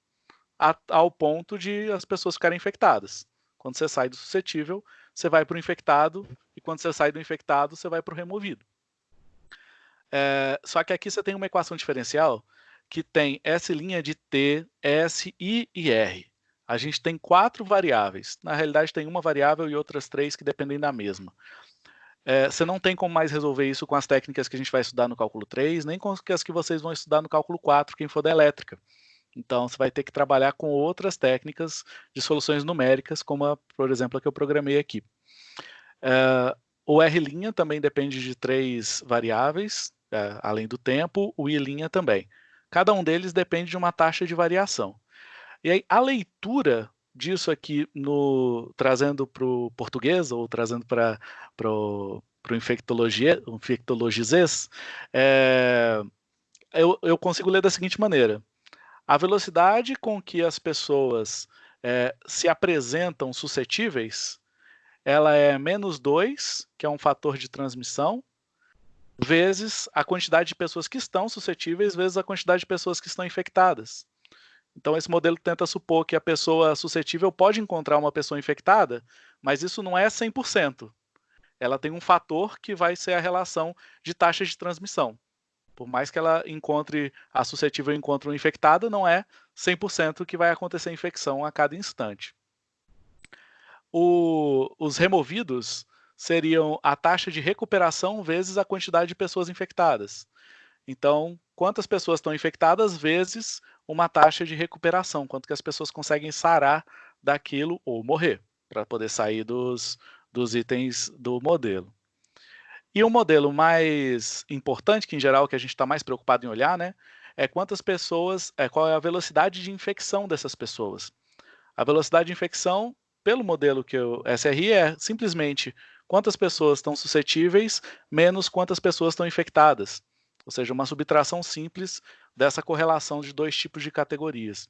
ao ponto de as pessoas ficarem infectadas. Quando você sai do suscetível, você vai para o infectado, e quando você sai do infectado, você vai para o removido. É, só que aqui você tem uma equação diferencial que tem S' de T, S, I e R. A gente tem quatro variáveis. Na realidade, tem uma variável e outras três que dependem da mesma. É, você não tem como mais resolver isso com as técnicas que a gente vai estudar no cálculo 3, nem com as que vocês vão estudar no cálculo 4, quem for da elétrica. Então, você vai ter que trabalhar com outras técnicas de soluções numéricas, como, a, por exemplo, a que eu programei aqui. É, o R' também depende de três variáveis, é, além do tempo, o I' também. Cada um deles depende de uma taxa de variação. E aí, a leitura disso aqui no trazendo para o português ou trazendo para o infectologizês, é, eu, eu consigo ler da seguinte maneira. A velocidade com que as pessoas é, se apresentam suscetíveis, ela é menos 2, que é um fator de transmissão, vezes a quantidade de pessoas que estão suscetíveis, vezes a quantidade de pessoas que estão infectadas. Então, esse modelo tenta supor que a pessoa suscetível pode encontrar uma pessoa infectada, mas isso não é 100%. Ela tem um fator que vai ser a relação de taxa de transmissão. Por mais que ela encontre, a suscetível encontre uma infectada, não é 100% que vai acontecer infecção a cada instante. O, os removidos seriam a taxa de recuperação vezes a quantidade de pessoas infectadas. Então, quantas pessoas estão infectadas vezes uma taxa de recuperação, quanto que as pessoas conseguem sarar daquilo ou morrer, para poder sair dos, dos itens do modelo. E o modelo mais importante, que em geral que a gente está mais preocupado em olhar, né, é quantas pessoas, é qual é a velocidade de infecção dessas pessoas. A velocidade de infecção, pelo modelo que o SRI é simplesmente quantas pessoas estão suscetíveis menos quantas pessoas estão infectadas. Ou seja, uma subtração simples dessa correlação de dois tipos de categorias.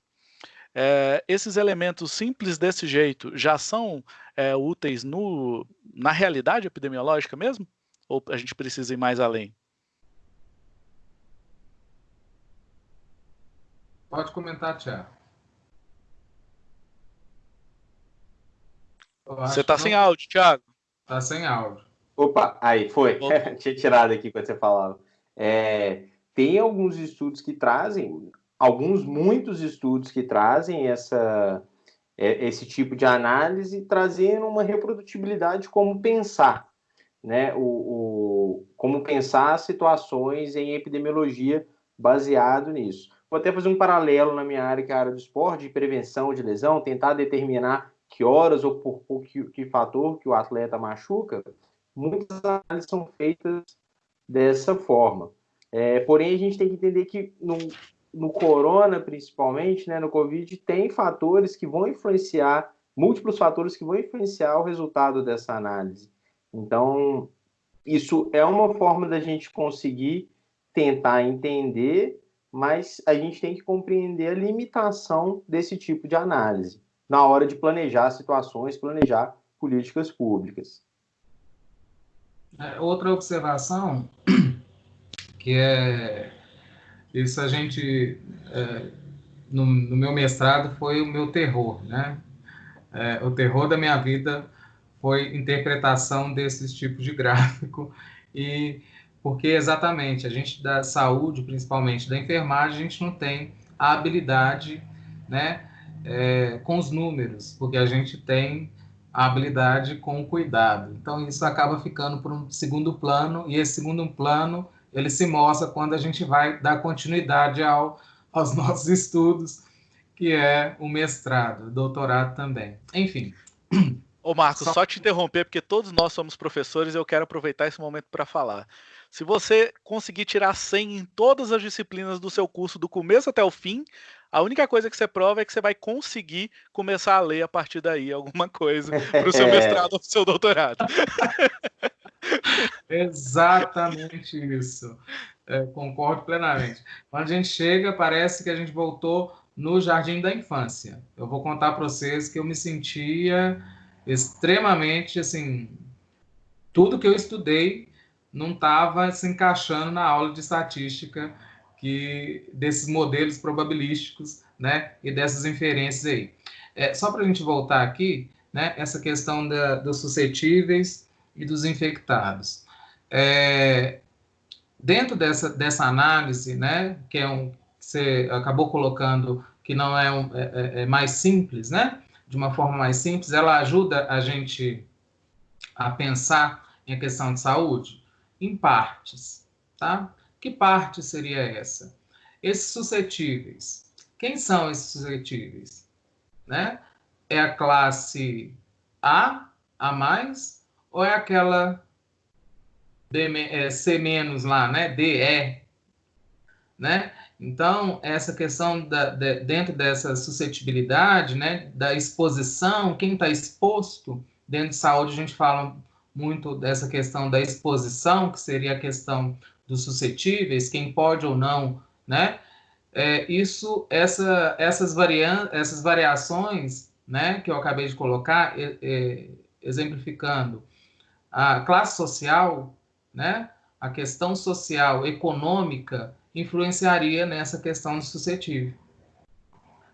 É, esses elementos simples desse jeito já são é, úteis no, na realidade epidemiológica mesmo? Ou a gente precisa ir mais além? Pode comentar, Tiago. Você está sem áudio, Tiago. Está sem áudio. Opa, aí foi. Tinha tirado aqui quando você falava. É, tem alguns estudos que trazem, alguns, muitos estudos que trazem essa, é, esse tipo de análise, trazendo uma reprodutibilidade como pensar, né? O, o, como pensar situações em epidemiologia baseado nisso. Vou até fazer um paralelo na minha área, que é a área do esporte, de prevenção de lesão, tentar determinar que horas ou por, por que, que fator que o atleta machuca, muitas análises são feitas dessa forma. É, porém, a gente tem que entender que no, no corona, principalmente, né, no Covid, tem fatores que vão influenciar, múltiplos fatores que vão influenciar o resultado dessa análise. Então, isso é uma forma da gente conseguir tentar entender, mas a gente tem que compreender a limitação desse tipo de análise na hora de planejar situações, planejar políticas públicas. É, outra observação que é isso a gente é, no, no, meu mestrado foi o meu terror, né? É, o terror da minha vida foi interpretação desses tipos de gráfico e porque exatamente a gente da saúde, principalmente da enfermagem, a gente não tem a habilidade, né, é, com os números, porque a gente tem a habilidade com o cuidado. Então isso acaba ficando por um segundo plano e esse segundo plano ele se mostra quando a gente vai dar continuidade ao, aos nossos estudos, que é o mestrado, doutorado também. Enfim. Ô Marcos, só... só te interromper, porque todos nós somos professores e eu quero aproveitar esse momento para falar. Se você conseguir tirar 100 em todas as disciplinas do seu curso, do começo até o fim, a única coisa que você prova é que você vai conseguir começar a ler a partir daí alguma coisa para o seu mestrado ou para o seu doutorado. Exatamente isso. É, concordo plenamente. Quando a gente chega, parece que a gente voltou no jardim da infância. Eu vou contar para vocês que eu me sentia extremamente assim. Tudo que eu estudei não estava se encaixando na aula de estatística que desses modelos probabilísticos, né, e dessas inferências aí. É, só para a gente voltar aqui, né, essa questão da, dos suscetíveis e dos infectados. É, dentro dessa, dessa análise, né, que é um você acabou colocando que não é, um, é, é, é mais simples, né, de uma forma mais simples, ela ajuda a gente a pensar em questão de saúde em partes, tá? Que parte seria essa? Esses suscetíveis. Quem são esses suscetíveis? Né? É a classe A, A mais, ou é aquela D, é, C lá, né? D, E, né? Então, essa questão da, de, dentro dessa suscetibilidade, né, da exposição, quem está exposto, dentro de saúde a gente fala muito dessa questão da exposição, que seria a questão dos suscetíveis, quem pode ou não, né? É, isso, essa, essas, varian essas variações, né, que eu acabei de colocar, é, é, exemplificando a classe social, né, a questão social, econômica, influenciaria nessa questão do suscetível,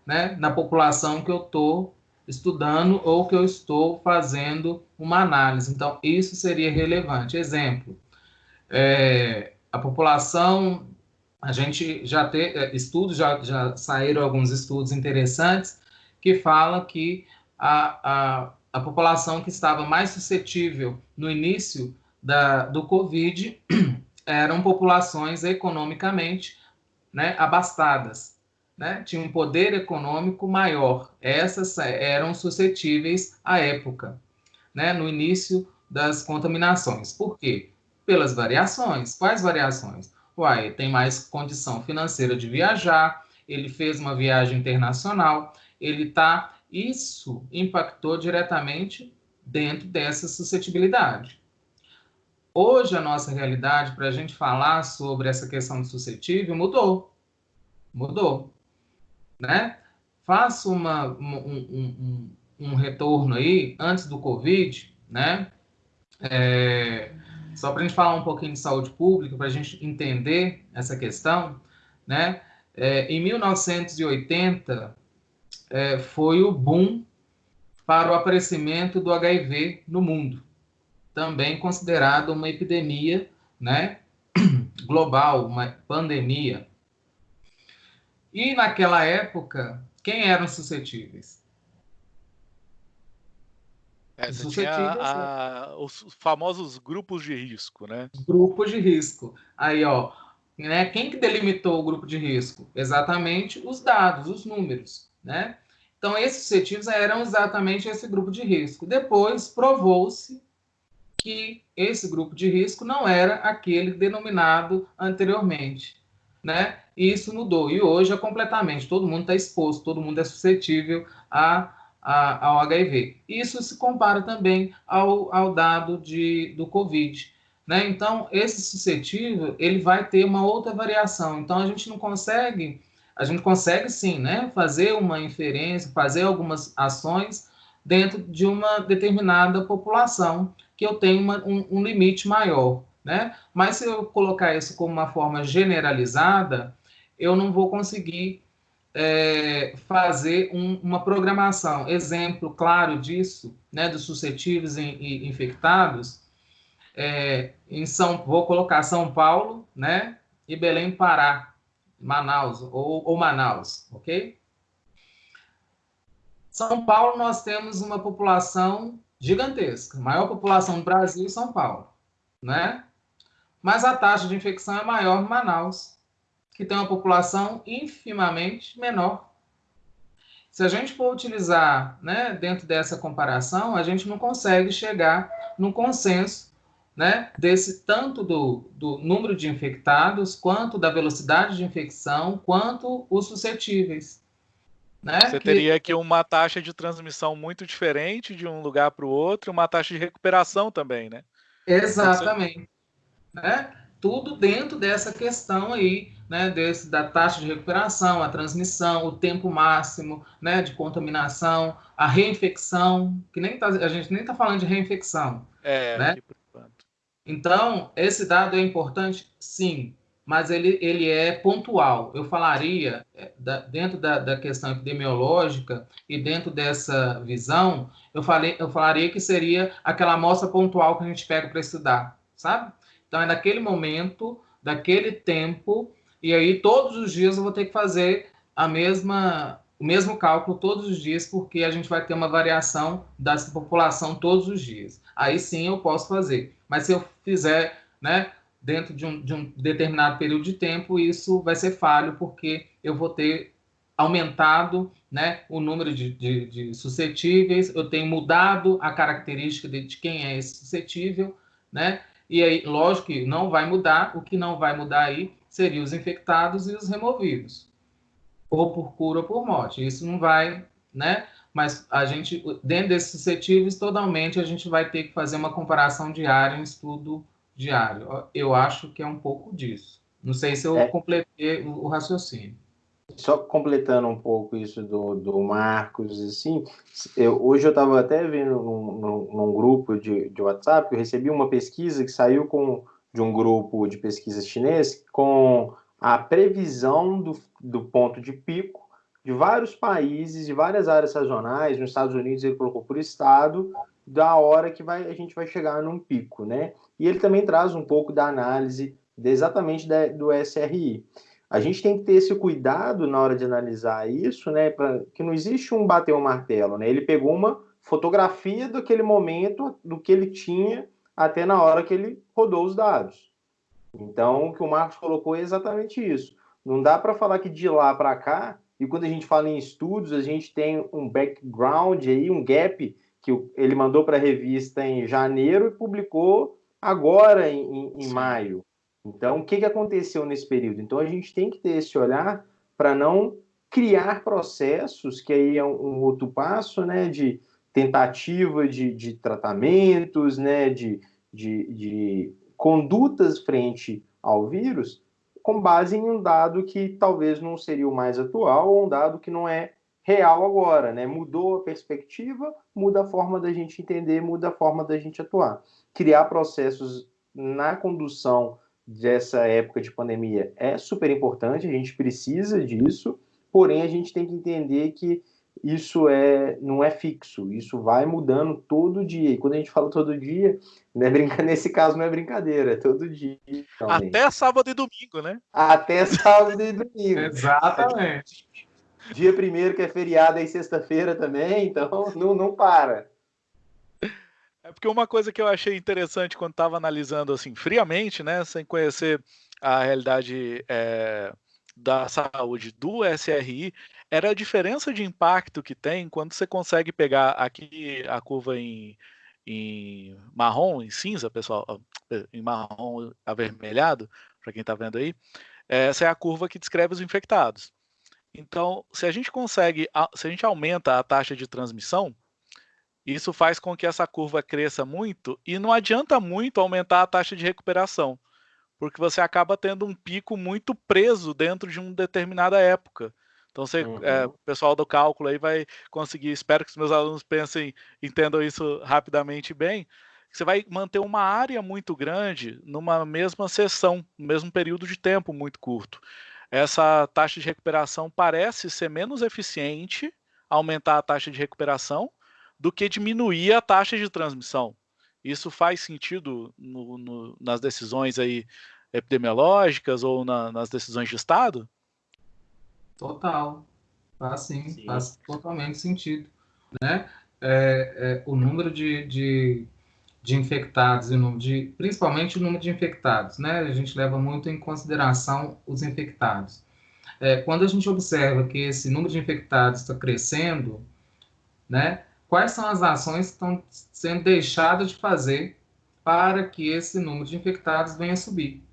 né, na população que eu estou estudando ou que eu estou fazendo uma análise. Então, isso seria relevante. Exemplo, é, a população, a gente já tem é, estudos, já, já saíram alguns estudos interessantes que falam que a, a, a população que estava mais suscetível no início da, do Covid eram populações economicamente né, abastadas né, tinham um poder econômico maior. Essas eram suscetíveis à época, né, no início das contaminações. Por quê? Pelas variações. Quais variações? Uai, tem mais condição financeira de viajar, ele fez uma viagem internacional, ele tá. Isso impactou diretamente dentro dessa suscetibilidade. Hoje, a nossa realidade, para a gente falar sobre essa questão do suscetível, mudou. Mudou né? Faça uma, um, um, um, retorno aí antes do Covid, né? É, só para a gente falar um pouquinho de saúde pública, para a gente entender essa questão, né? É, em 1980 é, foi o boom para o aparecimento do HIV no mundo, também considerado uma epidemia, né? Global, uma pandemia, e naquela época, quem eram suscetíveis? É, a, a, os famosos grupos de risco, né? Grupos de risco. Aí, ó, né, quem que delimitou o grupo de risco? Exatamente os dados, os números, né? Então, esses suscetíveis eram exatamente esse grupo de risco. Depois, provou-se que esse grupo de risco não era aquele denominado anteriormente, né? E isso mudou. E hoje é completamente, todo mundo está exposto, todo mundo é suscetível a, a, ao HIV. Isso se compara também ao, ao dado de, do COVID. Né? Então, esse suscetível, ele vai ter uma outra variação. Então, a gente não consegue a gente consegue sim, né, fazer uma inferência, fazer algumas ações dentro de uma determinada população que eu tenho uma, um, um, limite maior, né? Mas se eu colocar isso como uma forma generalizada, eu não vou conseguir é, fazer um, uma programação. Exemplo claro disso, né, dos suscetíveis e, infectados, é, em São, vou colocar São Paulo, né, e Belém Pará, Manaus, ou, ou Manaus, ok? São Paulo, nós temos uma população gigantesca, maior população do Brasil São Paulo, né? Mas a taxa de infecção é maior em Manaus, que tem uma população infimamente menor. Se a gente for utilizar, né, dentro dessa comparação, a gente não consegue chegar no consenso né, desse tanto do, do número de infectados, quanto da velocidade de infecção, quanto os suscetíveis. Né? Você que... teria aqui uma taxa de transmissão muito diferente de um lugar para o outro, uma taxa de recuperação também, né? Exatamente. Né? Tudo dentro dessa questão aí, né, desse, da taxa de recuperação, a transmissão, o tempo máximo né, de contaminação, a reinfecção, que nem tá, a gente nem está falando de reinfecção. É, né? Tipo... Então, esse dado é importante? Sim, mas ele, ele é pontual. Eu falaria, é, da, dentro da, da, questão epidemiológica e dentro dessa visão, eu, falei, eu falaria que seria aquela amostra pontual que a gente pega para estudar, sabe? Então, é daquele momento, daquele tempo, e aí todos os dias eu vou ter que fazer a mesma, o mesmo cálculo todos os dias, porque a gente vai ter uma variação dessa população todos os dias. Aí sim eu posso fazer. Mas se eu fizer, né, dentro de um, de um determinado período de tempo, isso vai ser falho, porque eu vou ter aumentado né, o número de, de, de suscetíveis, eu tenho mudado a característica de, de, quem é esse suscetível, né? E aí, lógico que não vai mudar, o que não vai mudar aí seriam os infectados e os removidos, ou por cura ou por morte. Isso não vai, né? mas a gente, dentro desses suscetíveis, totalmente a gente vai ter que fazer uma comparação diária, um estudo diário. Eu acho que é um pouco disso. Não sei se eu é. completei o, raciocínio. Só completando um pouco isso do, do Marcos, assim, eu, hoje eu estava até vendo num, num, num grupo de, de WhatsApp, eu recebi uma pesquisa que saiu com, de um grupo de pesquisa chinês com a previsão do, do ponto de pico de vários países, de várias áreas sazonais, nos Estados Unidos ele colocou por estado, da hora que vai, a gente vai chegar num pico, né? E ele também traz um pouco da análise de, exatamente da, do SRI. A gente tem que ter esse cuidado na hora de analisar isso, né? Pra, que não existe um bater o martelo, né? Ele pegou uma fotografia daquele momento, do que ele tinha até na hora que ele rodou os dados. Então, o que o Marcos colocou é exatamente isso. Não dá para falar que de lá para cá e quando a gente fala em estudos, a gente tem um background aí, um gap que ele mandou para a revista em janeiro e publicou agora em, em maio. Então, o que, que aconteceu nesse período? Então, a gente tem que ter esse olhar para não criar processos, que aí é um, um outro passo, né, de tentativa de, de tratamentos, né, de, de, de condutas frente ao vírus, com base em um dado que talvez não seria o mais atual ou um dado que não é real agora, né? Mudou a perspectiva, muda a forma da gente entender, muda a forma da gente atuar. Criar processos na condução dessa época de pandemia é super importante, a gente precisa disso, porém a gente tem que entender que isso é não é fixo, isso vai mudando todo dia. E quando a gente fala todo dia, é brinca... nesse caso não é brincadeira, é todo dia. Realmente. Até sábado e domingo, né? Até sábado e domingo. Exatamente. Dia primeiro que é feriado e sexta-feira também, então não, não para. É porque uma coisa que eu achei interessante quando estava analisando assim friamente, né, sem conhecer a realidade é, da saúde do SRI era a diferença de impacto que tem quando você consegue pegar aqui a curva em, em marrom, em cinza, pessoal, em marrom avermelhado, para quem está vendo aí, essa é a curva que descreve os infectados. Então, se a gente consegue, se a gente aumenta a taxa de transmissão, isso faz com que essa curva cresça muito e não adianta muito aumentar a taxa de recuperação, porque você acaba tendo um pico muito preso dentro de uma determinada época. Então, você, uhum. é, o pessoal do cálculo aí vai conseguir, espero que os meus alunos pensem, entendam isso rapidamente bem, você vai manter uma área muito grande numa mesma sessão, no mesmo período de tempo muito curto. Essa taxa de recuperação parece ser menos eficiente, aumentar a taxa de recuperação, do que diminuir a taxa de transmissão. Isso faz sentido no, no, nas decisões aí epidemiológicas ou na, nas decisões de Estado? Total. Faz sim, sim. faz totalmente sentido. Né? É, é, o número de, de, de infectados, e número de, principalmente o número de infectados, né? a gente leva muito em consideração os infectados. É, quando a gente observa que esse número de infectados está crescendo, né, quais são as ações que estão sendo deixadas de fazer para que esse número de infectados venha a subir.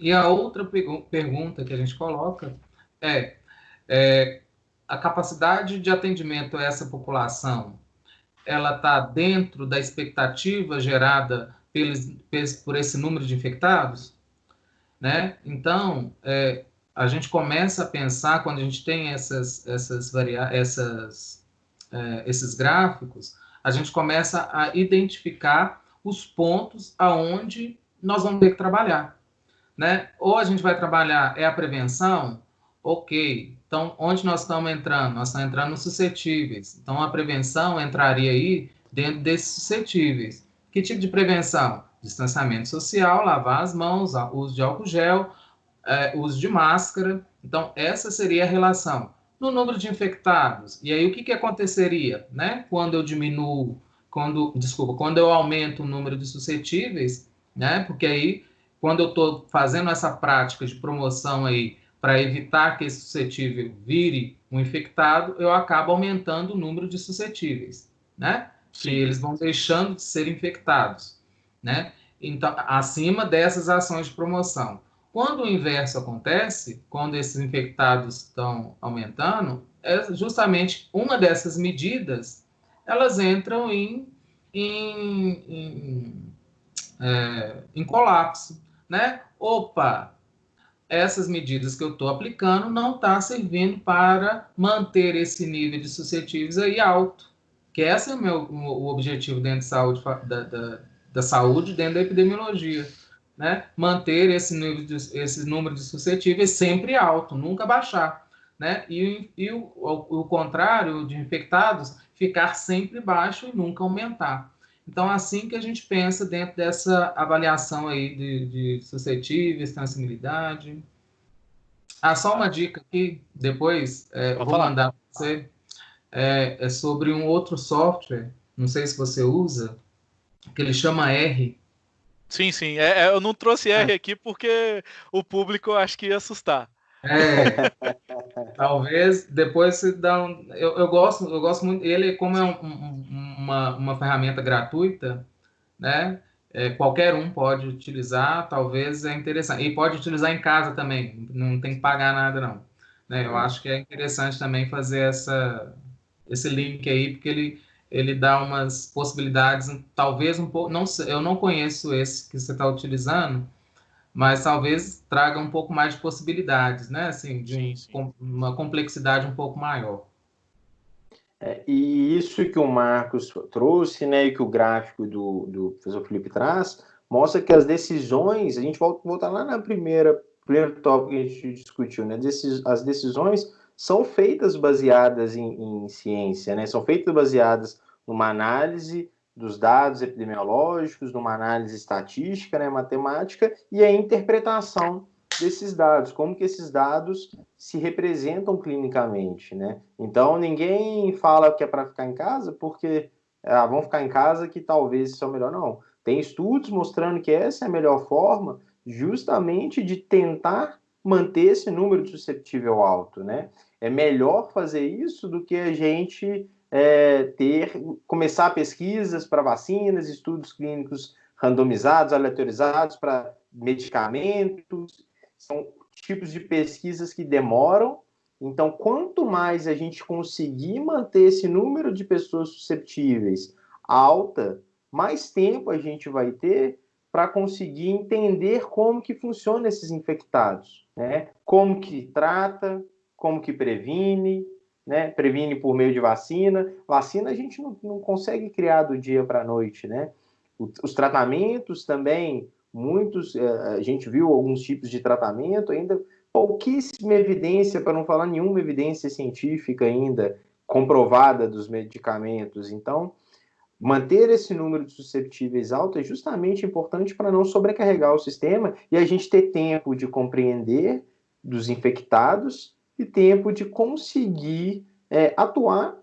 E a outra pergunta que a gente coloca é, é a capacidade de atendimento a essa população, ela está dentro da expectativa gerada pelos, por esse número de infectados? Né? Então, é, a gente começa a pensar, quando a gente tem essas, essas, varia essas é, esses gráficos, a gente começa a identificar os pontos aonde nós vamos ter que trabalhar. Né? Ou a gente vai trabalhar é a prevenção, ok. Então, onde nós estamos entrando? Nós estamos entrando nos suscetíveis. Então, a prevenção entraria aí dentro desses suscetíveis. Que tipo de prevenção? Distanciamento social, lavar as mãos, uso de álcool gel, é, uso de máscara. Então, essa seria a relação no número de infectados. E aí o que, que aconteceria, né? Quando eu diminuo, quando, desculpa, quando eu aumento o número de suscetíveis, né? Porque aí, quando eu estou fazendo essa prática de promoção aí para evitar que esse suscetível vire um infectado, eu acabo aumentando o número de suscetíveis, né? Sim. Que eles vão deixando de ser infectados, né? Então, acima dessas ações de promoção. Quando o inverso acontece, quando esses infectados estão aumentando, é justamente uma dessas medidas, elas entram em, em, em, é, em colapso, né? Opa, essas medidas que eu estou aplicando não estão tá servindo para manter esse nível de suscetíveis aí alto, que esse é o meu o objetivo dentro de saúde, da, da, da saúde, dentro da epidemiologia né, manter esse, nível de, esse número de suscetíveis sempre alto, nunca baixar. Né? E, e o, o, o, contrário de infectados, ficar sempre baixo e nunca aumentar. Então, assim que a gente pensa dentro dessa avaliação aí de, de suscetíveis, transmissibilidade. Ah, só uma dica aqui, depois é, vou falar. mandar para você, é, é sobre um outro software, não sei se você usa, que ele chama R, Sim, sim. É, é, eu não trouxe R é. aqui porque o público acho que ia assustar. É, talvez depois se dá um, eu, eu gosto eu gosto muito ele como é um, um, uma, uma ferramenta gratuita né é, qualquer um pode utilizar talvez é interessante e pode utilizar em casa também não tem que pagar nada não né eu acho que é interessante também fazer essa esse link aí porque ele ele dá umas possibilidades, talvez um pouco, não eu não conheço esse que você está utilizando, mas talvez traga um pouco mais de possibilidades, né? Assim, de sim, sim. uma complexidade um pouco maior. É, e isso que o Marcos trouxe, né, e que o gráfico do, do professor Felipe traz, mostra que as decisões, a gente volta, volta lá na primeira primeiro tópico que a gente discutiu, né? As decisões são feitas baseadas em, em, ciência, né? São feitas baseadas numa análise dos dados epidemiológicos, numa análise estatística, né, matemática, e a interpretação desses dados, como que esses dados se representam clinicamente, né? Então, ninguém fala que é para ficar em casa porque ah, vão ficar em casa que talvez isso é o melhor, não. Tem estudos mostrando que essa é a melhor forma justamente de tentar manter esse número de susceptível alto, né? É melhor fazer isso do que a gente é, ter começar pesquisas para vacinas, estudos clínicos randomizados, aleatorizados para medicamentos. São tipos de pesquisas que demoram. Então, quanto mais a gente conseguir manter esse número de pessoas susceptíveis alta, mais tempo a gente vai ter para conseguir entender como que funciona esses infectados, né? Como que trata, como que previne, né? Previne por meio de vacina. Vacina a gente não, não consegue criar do dia para a noite, né? Os tratamentos também, muitos, eh, a gente viu alguns tipos de tratamento, ainda pouquíssima evidência, para não falar nenhuma evidência científica ainda comprovada dos medicamentos. Então, manter esse número de susceptíveis alto é justamente importante para não sobrecarregar o sistema e a gente ter tempo de compreender dos infectados e tempo de conseguir é, atuar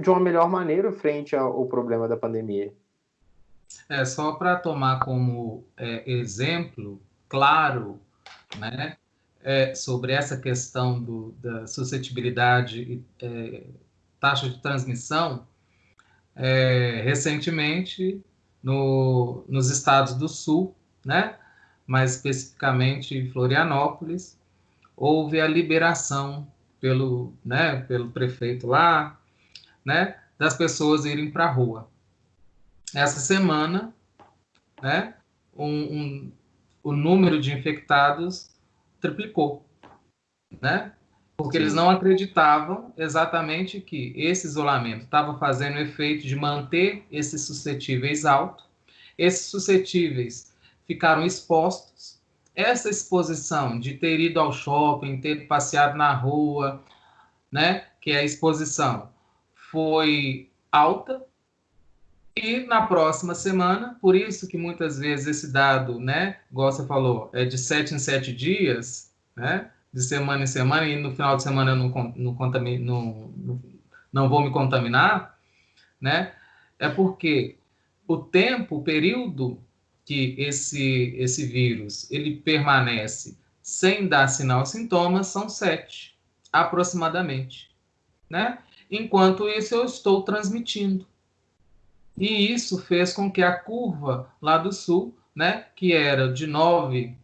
de uma melhor maneira frente ao, problema da pandemia. É, só para tomar como é, exemplo claro, né, é, sobre essa questão do, da suscetibilidade e é, taxa de transmissão, é, recentemente no, nos estados do Sul, né, mais especificamente em Florianópolis, houve a liberação pelo, né, pelo prefeito lá, né, das pessoas irem para a rua. Essa semana, né, um, um, o número de infectados triplicou, né? Porque Sim. eles não acreditavam exatamente que esse isolamento estava fazendo o efeito de manter esses suscetíveis altos. Esses suscetíveis ficaram expostos essa exposição de ter ido ao shopping, ter passeado na rua, né, que é a exposição, foi alta. E na próxima semana, por isso que muitas vezes esse dado, né, igual você falou, é de sete em sete dias, né, de semana em semana, e no final de semana eu não, não, não, não vou me contaminar, né, é porque o tempo, o período que esse, esse vírus ele permanece sem dar sinal e sintomas são sete, aproximadamente. Né? Enquanto isso, eu estou transmitindo. E isso fez com que a curva lá do sul, né, que era de nove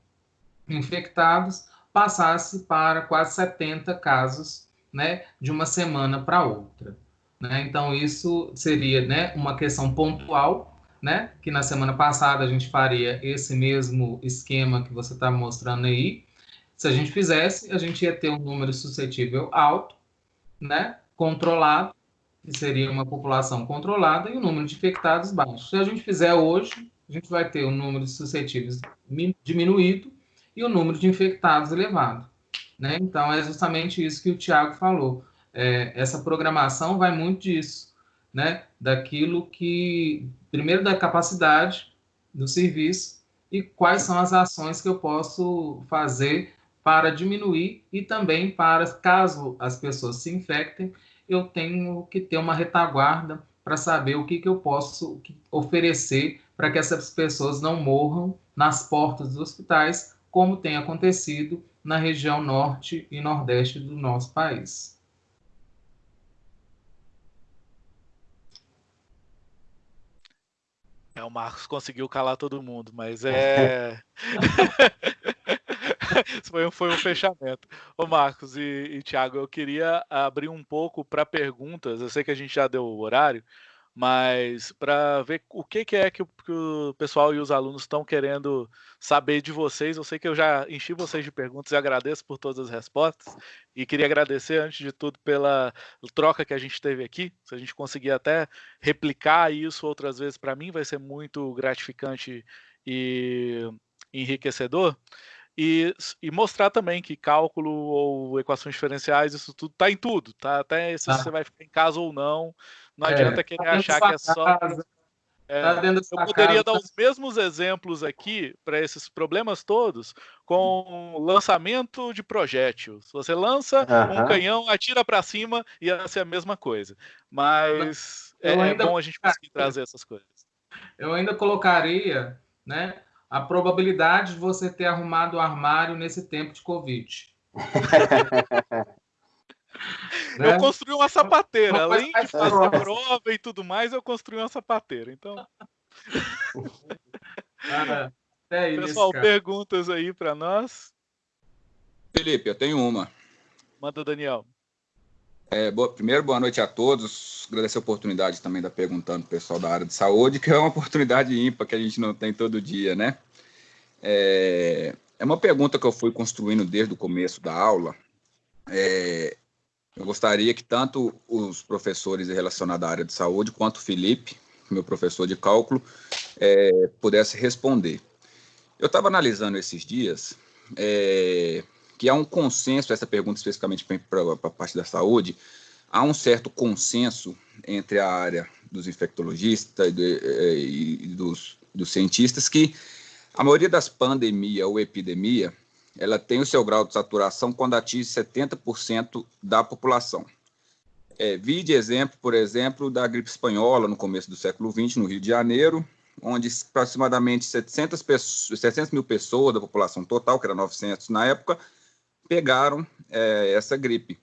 infectados, passasse para quase 70 casos né, de uma semana para outra. Né? Então, isso seria né, uma questão pontual né? Que na semana passada a gente faria esse mesmo esquema que você está mostrando aí. Se a gente fizesse, a gente ia ter um número suscetível alto, né? Controlado, que seria uma população controlada, e o um número de infectados baixo. Se a gente fizer hoje, a gente vai ter o um número de suscetíveis diminuído e o um número de infectados elevado. Né? Então, é justamente isso que o Tiago falou. É, essa programação vai muito disso, né? daquilo que primeiro da capacidade do serviço e quais são as ações que eu posso fazer para diminuir e também para, caso as pessoas se infectem, eu tenho que ter uma retaguarda para saber o que, que eu posso oferecer para que essas pessoas não morram nas portas dos hospitais, como tem acontecido na região norte e nordeste do nosso país. É, o Marcos conseguiu calar todo mundo, mas é. foi, um, foi um fechamento. Ô Marcos e, e Thiago, eu queria abrir um pouco para perguntas. Eu sei que a gente já deu o horário, mas para ver o que, que é que o, que o, pessoal e os alunos estão querendo saber de vocês. Eu sei que eu já enchi vocês de perguntas e agradeço por todas as respostas. E queria agradecer, antes de tudo, pela troca que a gente teve aqui. Se a gente conseguir até replicar isso outras vezes, para mim vai ser muito gratificante e enriquecedor. E, e, mostrar também que cálculo ou equações diferenciais, isso tudo está em tudo, tá? Até se ah. você vai ficar em casa ou não, não é, adianta querer tá achar que é só. É, tá eu poderia casa. dar os mesmos exemplos aqui para esses problemas todos com lançamento de projétil. Se você lança um canhão, atira para cima, ia ser a mesma coisa. Mas é, é, bom a gente conseguir trazer essas coisas. Eu ainda colocaria, né? a probabilidade de você ter arrumado o armário nesse tempo de Covid. Eu né? construí uma sapateira. Além de fazer prova e tudo mais, eu construí uma sapateira. Então. Ah, é isso, Pessoal, cara. perguntas aí para nós. Felipe, eu tenho uma. Manda, Daniel. É, boa, primeiro, boa noite a todos. Agradecer a oportunidade também da perguntando pessoal da área de saúde, que é uma oportunidade ímpar que a gente não tem todo dia, né? É, é uma pergunta que eu fui construindo desde o começo da aula. É, eu gostaria que tanto os professores relacionados à área de saúde, quanto o Felipe, meu professor de cálculo, é, pudesse responder. Eu estava analisando esses dias é, que há um consenso, essa pergunta especificamente para a parte da saúde, há um certo consenso entre a área dos infectologistas e, é, e dos, dos cientistas que a maioria das pandemias ou epidemia ela tem o seu grau de saturação quando atinge 70% da população. É, vi de exemplo, por exemplo, da gripe espanhola no começo do século XX, no Rio de Janeiro, onde aproximadamente 700, pessoas, 700 mil pessoas da população total, que era 900 na época, pegaram é, essa gripe.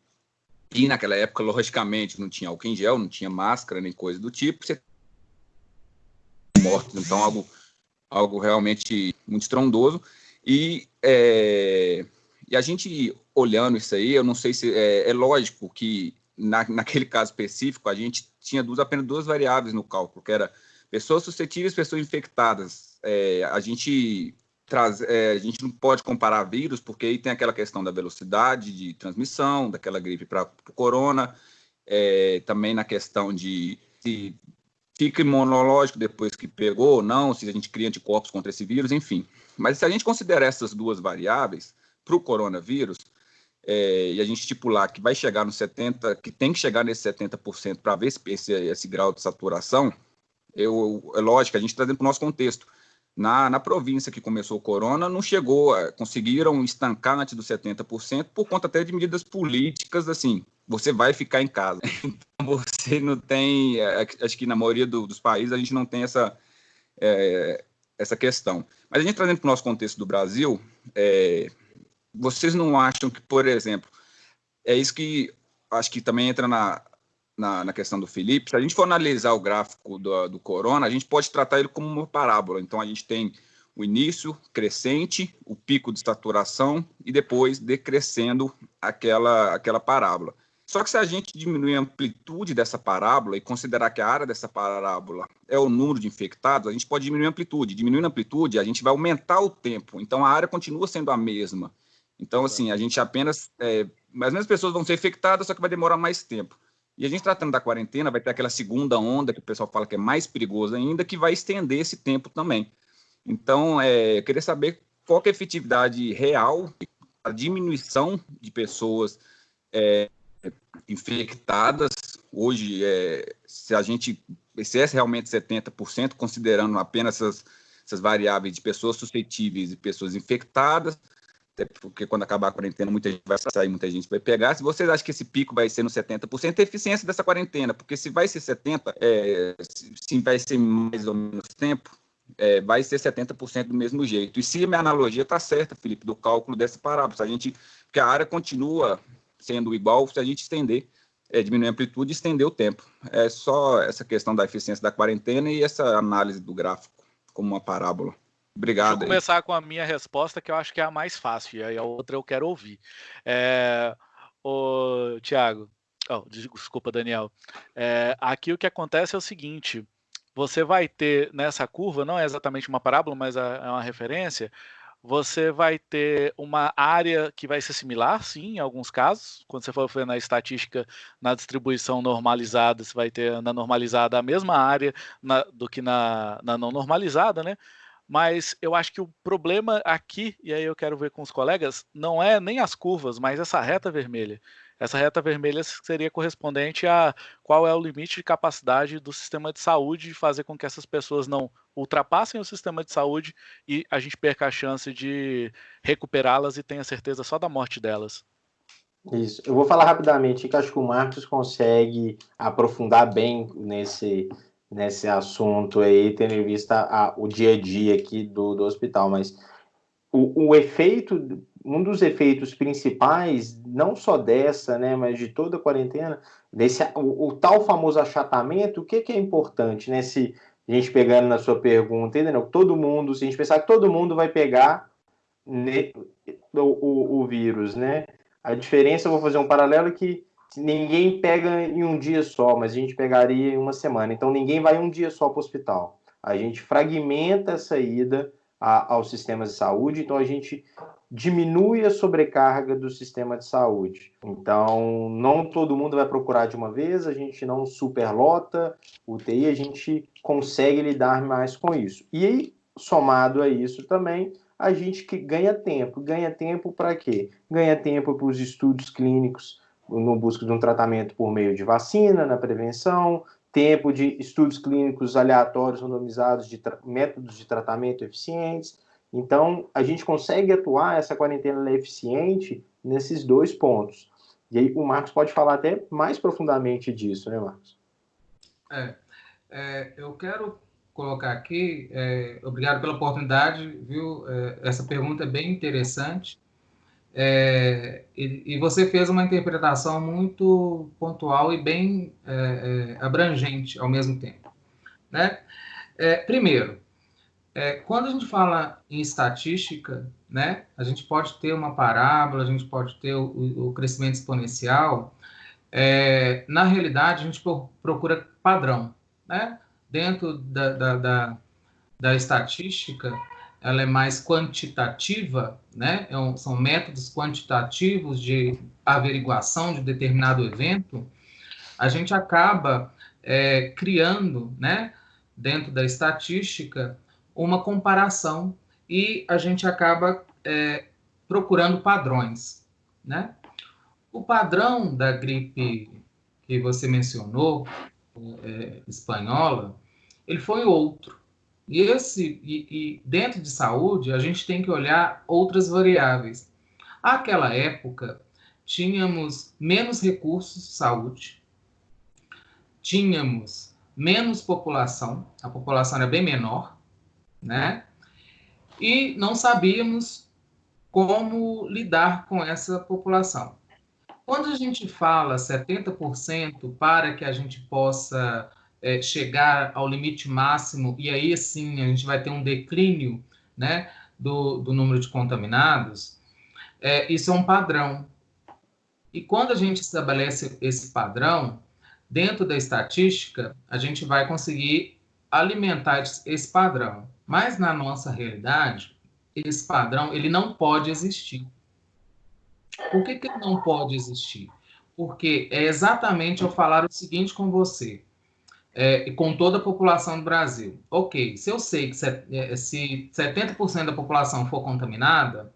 E naquela época, logicamente, não tinha álcool em gel, não tinha máscara, nem coisa do tipo. Você... Mortos, então algo, algo realmente muito estrondoso. E, é, e a gente olhando isso aí, eu não sei se é, é lógico que na, naquele caso específico a gente tinha duas, apenas duas variáveis no cálculo, que era pessoas suscetíveis, pessoas infectadas. É, a gente traz, é, a gente não pode comparar vírus porque aí tem aquela questão da velocidade de transmissão daquela gripe para o corona, é, também na questão de se fica imunológico depois que pegou ou não, se a gente cria anticorpos contra esse vírus, enfim. Mas se a gente considerar essas duas variáveis para o coronavírus, é, e a gente estipular que vai chegar no 70%, que tem que chegar nesse 70% para ver esse, esse, esse, grau de saturação, eu, é lógico, a gente está dentro do nosso contexto. Na, na província que começou o corona, não chegou, conseguiram estancar antes dos 70% por conta até de medidas políticas, assim, você vai ficar em casa. Então, você não tem, é, acho que na maioria do, dos países a gente não tem essa, é, essa questão. Mas a gente trazendo para o nosso contexto do Brasil, é, vocês não acham que, por exemplo, é isso que acho que também entra na, na, na, questão do Felipe, se a gente for analisar o gráfico do, do corona, a gente pode tratar ele como uma parábola. Então, a gente tem o início crescente, o pico de saturação e depois decrescendo aquela, aquela parábola. Só que se a gente diminuir a amplitude dessa parábola e considerar que a área dessa parábola é o número de infectados, a gente pode diminuir a amplitude. Diminuindo a amplitude, a gente vai aumentar o tempo. Então, a área continua sendo a mesma. Então, assim, a gente apenas... É, as mesmas pessoas vão ser infectadas, só que vai demorar mais tempo. E a gente tratando da quarentena, vai ter aquela segunda onda, que o pessoal fala que é mais perigosa ainda, que vai estender esse tempo também. Então, é, eu queria saber qual é a efetividade real, a diminuição de pessoas... É, infectadas. Hoje, é, se a gente, se é realmente 70%, considerando apenas essas, essas variáveis de pessoas suscetíveis e pessoas infectadas, até porque quando acabar a quarentena, muita gente vai sair, muita gente vai pegar. Se vocês acham que esse pico vai ser no 70%, é a eficiência dessa quarentena, porque se vai ser 70%, é, se vai ser mais ou menos tempo, é, vai ser 70% do mesmo jeito. E se minha analogia está certa, Felipe, do cálculo dessa parábola, a gente, porque a área continua sendo igual se a gente estender, é, diminuir a amplitude e estender o tempo. É só essa questão da eficiência da quarentena e essa análise do gráfico como uma parábola. Obrigado. Vou começar aí. com a minha resposta, que eu acho que é a mais fácil, e aí a outra eu quero ouvir. É, o Tiago, oh, desculpa, Daniel. É, aqui o que acontece é o seguinte: você vai ter nessa curva, não é exatamente uma parábola, mas é, é uma referência, você vai ter uma área que vai ser similar, sim, em alguns casos. Quando você for ver na estatística, na distribuição normalizada, você vai ter na normalizada a mesma área na, do que na, na não normalizada, né? Mas eu acho que o problema aqui, e aí eu quero ver com os colegas, não é nem as curvas, mas essa reta vermelha. Essa reta vermelha seria correspondente a qual é o limite de capacidade do sistema de saúde de fazer com que essas pessoas não ultrapassem o sistema de saúde e a gente perca a chance de recuperá-las e tenha certeza só da morte delas. Isso. Eu vou falar rapidamente que acho que o Marcos consegue aprofundar bem nesse, nesse assunto aí, tendo em vista a, o dia a dia aqui do, do hospital, mas o, o efeito, um dos efeitos principais, não só dessa, né, mas de toda a quarentena, desse, o, o tal famoso achatamento, o que, que é importante, né, se a gente pegando na sua pergunta, entendeu? Todo mundo, se a gente pensar que todo mundo vai pegar ne, o, o, o vírus, né, a diferença, vou fazer um paralelo que ninguém pega em um dia só, mas a gente pegaria em uma semana. Então ninguém vai um dia só para o hospital. A gente fragmenta essa ida a, aos sistemas de saúde, então a gente diminui a sobrecarga do sistema de saúde. Então, não todo mundo vai procurar de uma vez, a gente não superlota o UTI, a gente consegue lidar mais com isso. E somado a isso também, a gente que ganha tempo. Ganha tempo para quê? Ganha tempo para os estudos clínicos no busca de um tratamento por meio de vacina, na prevenção, tempo de estudos clínicos aleatórios, randomizados, de métodos de tratamento eficientes. Então, a gente consegue atuar, essa quarentena é eficiente nesses dois pontos. E aí o Marcos pode falar até mais profundamente disso, né, Marcos? É, é eu quero colocar aqui, é, obrigado pela oportunidade, viu? É, essa pergunta é bem interessante. É, e, e, você fez uma interpretação muito pontual e bem é, é, abrangente ao mesmo tempo. Né? É, primeiro, é, quando a gente fala em estatística, né, a gente pode ter uma parábola, a gente pode ter o, o crescimento exponencial. É, na realidade, a gente procura padrão. Né? Dentro da, da, da, da estatística, ela é mais quantitativa, né? É são métodos quantitativos de averiguação de determinado evento, a gente acaba é, criando, né, dentro da estatística, uma comparação e a gente acaba é, procurando padrões, né? O padrão da gripe que você mencionou, é, espanhola, ele foi outro. E, esse, e, e dentro de saúde, a gente tem que olhar outras variáveis. Aquela época, tínhamos menos recursos de saúde, tínhamos menos população, a população era bem menor, né? E não sabíamos como lidar com essa população. Quando a gente fala 70% para que a gente possa é, chegar ao limite máximo e aí sim a gente vai ter um declínio né, do, do número de contaminados, é, isso é um padrão. E quando a gente estabelece esse padrão, dentro da estatística, a gente vai conseguir alimentar esse padrão. Mas na nossa realidade, esse padrão ele não pode existir. Por que, que ele não pode existir? Porque é exatamente eu falar o seguinte com você é, com toda a população do Brasil. Ok, se eu sei que se, é, se 70% da população for contaminada,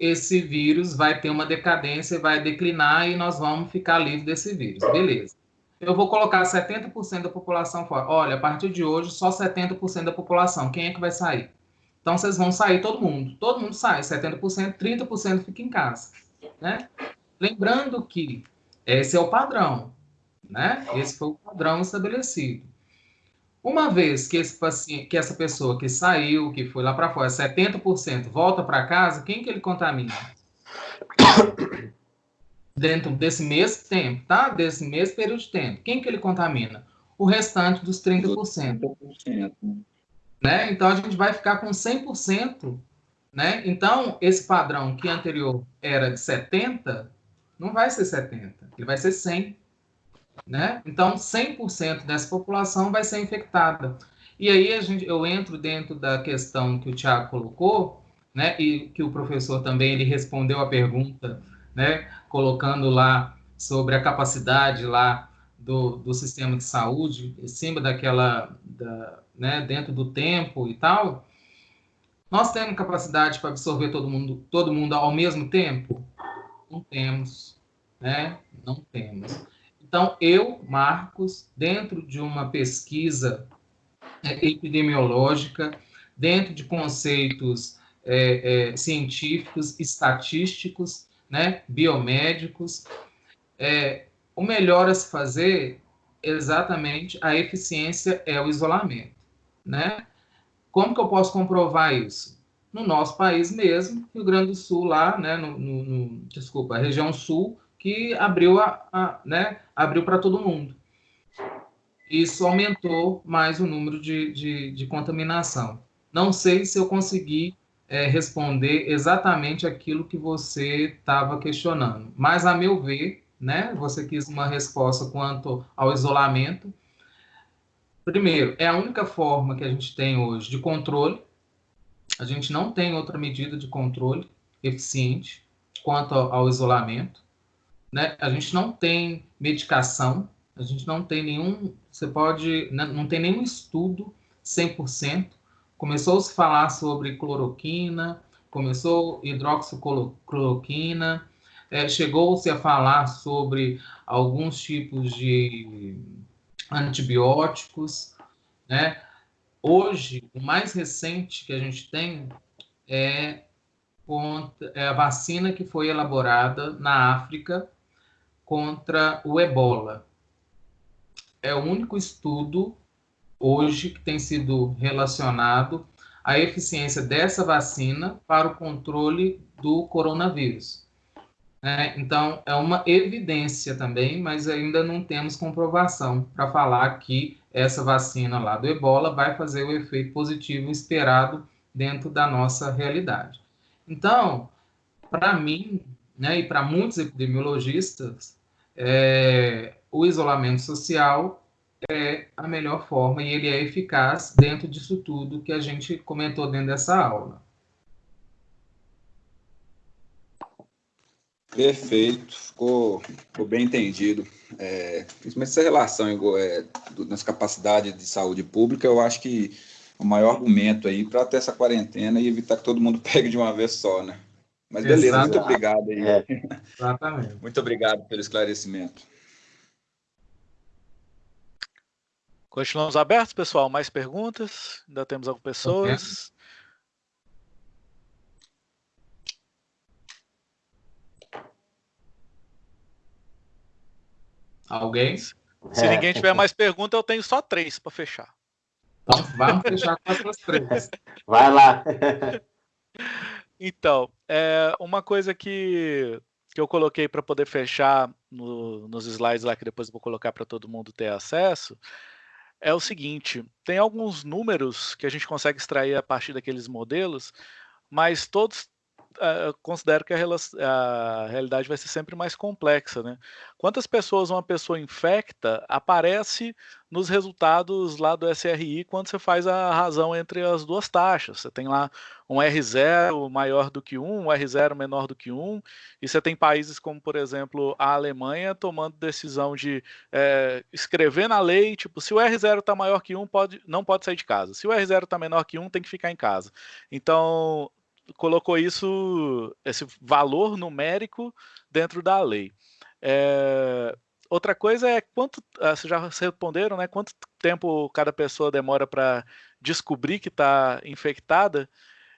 esse vírus vai ter uma decadência, vai declinar e nós vamos ficar livres desse vírus. Beleza. Eu vou colocar 70% da população fora. Olha, a partir de hoje, só 70% da população. Quem é que vai sair? Então, vocês vão sair todo mundo. Todo mundo sai, 70%, 30% fica em casa. Né? Lembrando que esse é o padrão né? Esse foi o padrão estabelecido. Uma vez que, esse paciente, que essa pessoa que saiu, que foi lá para fora, 70%, volta para casa, quem que ele contamina? Dentro desse mesmo tempo, tá? Desse mesmo período de tempo. Quem que ele contamina? O restante dos 30%. 30%. Né? Então, a gente vai ficar com 100%. Né? Então, esse padrão que anterior era de 70, não vai ser 70, ele vai ser 100 né? Então, 100% dessa população vai ser infectada. E aí a gente, eu entro dentro da questão que o Tiago colocou, né? E que o professor também ele respondeu a pergunta, né? Colocando lá sobre a capacidade lá do, do sistema de saúde, em cima daquela, da, né? Dentro do tempo e tal. Nós temos capacidade para absorver todo mundo, todo mundo ao mesmo tempo? Não temos, né? Não temos. Então, eu, Marcos, dentro de uma pesquisa é, epidemiológica, dentro de conceitos é, é, científicos, estatísticos, né, biomédicos, é, o melhor a se fazer exatamente a eficiência é o isolamento, né? Como que eu posso comprovar isso? No nosso país mesmo, Rio Grande do Sul, lá, né, no, no, no desculpa, a região sul, que abriu a, a né, abriu para todo mundo. Isso aumentou mais o número de, de, de contaminação. Não sei se eu consegui é, responder exatamente aquilo que você estava questionando, mas a meu ver, né, você quis uma resposta quanto ao isolamento. Primeiro, é a única forma que a gente tem hoje de controle. A gente não tem outra medida de controle eficiente quanto ao isolamento. Né? A gente não tem medicação, a gente não tem nenhum, você pode, né, não tem nenhum estudo 100%. Começou a se falar sobre cloroquina, começou hidroxicloroquina, é, chegou-se a falar sobre alguns tipos de antibióticos, né? Hoje, o mais recente que a gente tem é, é a vacina que foi elaborada na África contra o ebola. É o único estudo hoje que tem sido relacionado à eficiência dessa vacina para o controle do coronavírus. É, então, é uma evidência também, mas ainda não temos comprovação para falar que essa vacina lá do ebola vai fazer o efeito positivo esperado dentro da nossa realidade. Então, para mim, né, e para muitos epidemiologistas, é, o isolamento social é a melhor forma e ele é eficaz dentro disso tudo que a gente comentou dentro dessa aula. Perfeito, ficou, ficou bem entendido. É, principalmente essa relação é, do, nas capacidades de saúde pública, eu acho que o maior argumento aí para ter essa quarentena e evitar que todo mundo pegue de uma vez só, né? Mas beleza, Exato. muito obrigado aí. É. Exatamente. Muito obrigado pelo esclarecimento. Continuamos abertos, pessoal. Mais perguntas? Ainda temos algumas pessoas. Alguém? Se é. ninguém tiver mais pergunta, eu tenho só três para fechar. Então, vamos fechar com as três. Vai lá. Então, é, uma coisa que, que eu coloquei para poder fechar no, nos slides lá, que depois eu vou colocar para todo mundo ter acesso, é o seguinte: tem alguns números que a gente consegue extrair a partir daqueles modelos, mas todos uh, considero que a, a, realidade vai ser sempre mais complexa, né? Quantas pessoas uma pessoa infecta aparece nos resultados lá do SRI quando você faz a razão entre as duas taxas. Você tem lá um R0 maior do que 1, um R0 menor do que 1, e você tem países como, por exemplo, a Alemanha tomando decisão de é, escrever na lei, tipo, se o R0 está maior que 1, pode, não pode sair de casa. Se o R0 está menor que 1, tem que ficar em casa. Então, colocou isso, esse valor numérico dentro da lei. É, outra coisa é quanto, ah, vocês já responderam, né? Quanto tempo cada pessoa demora para descobrir que está infectada?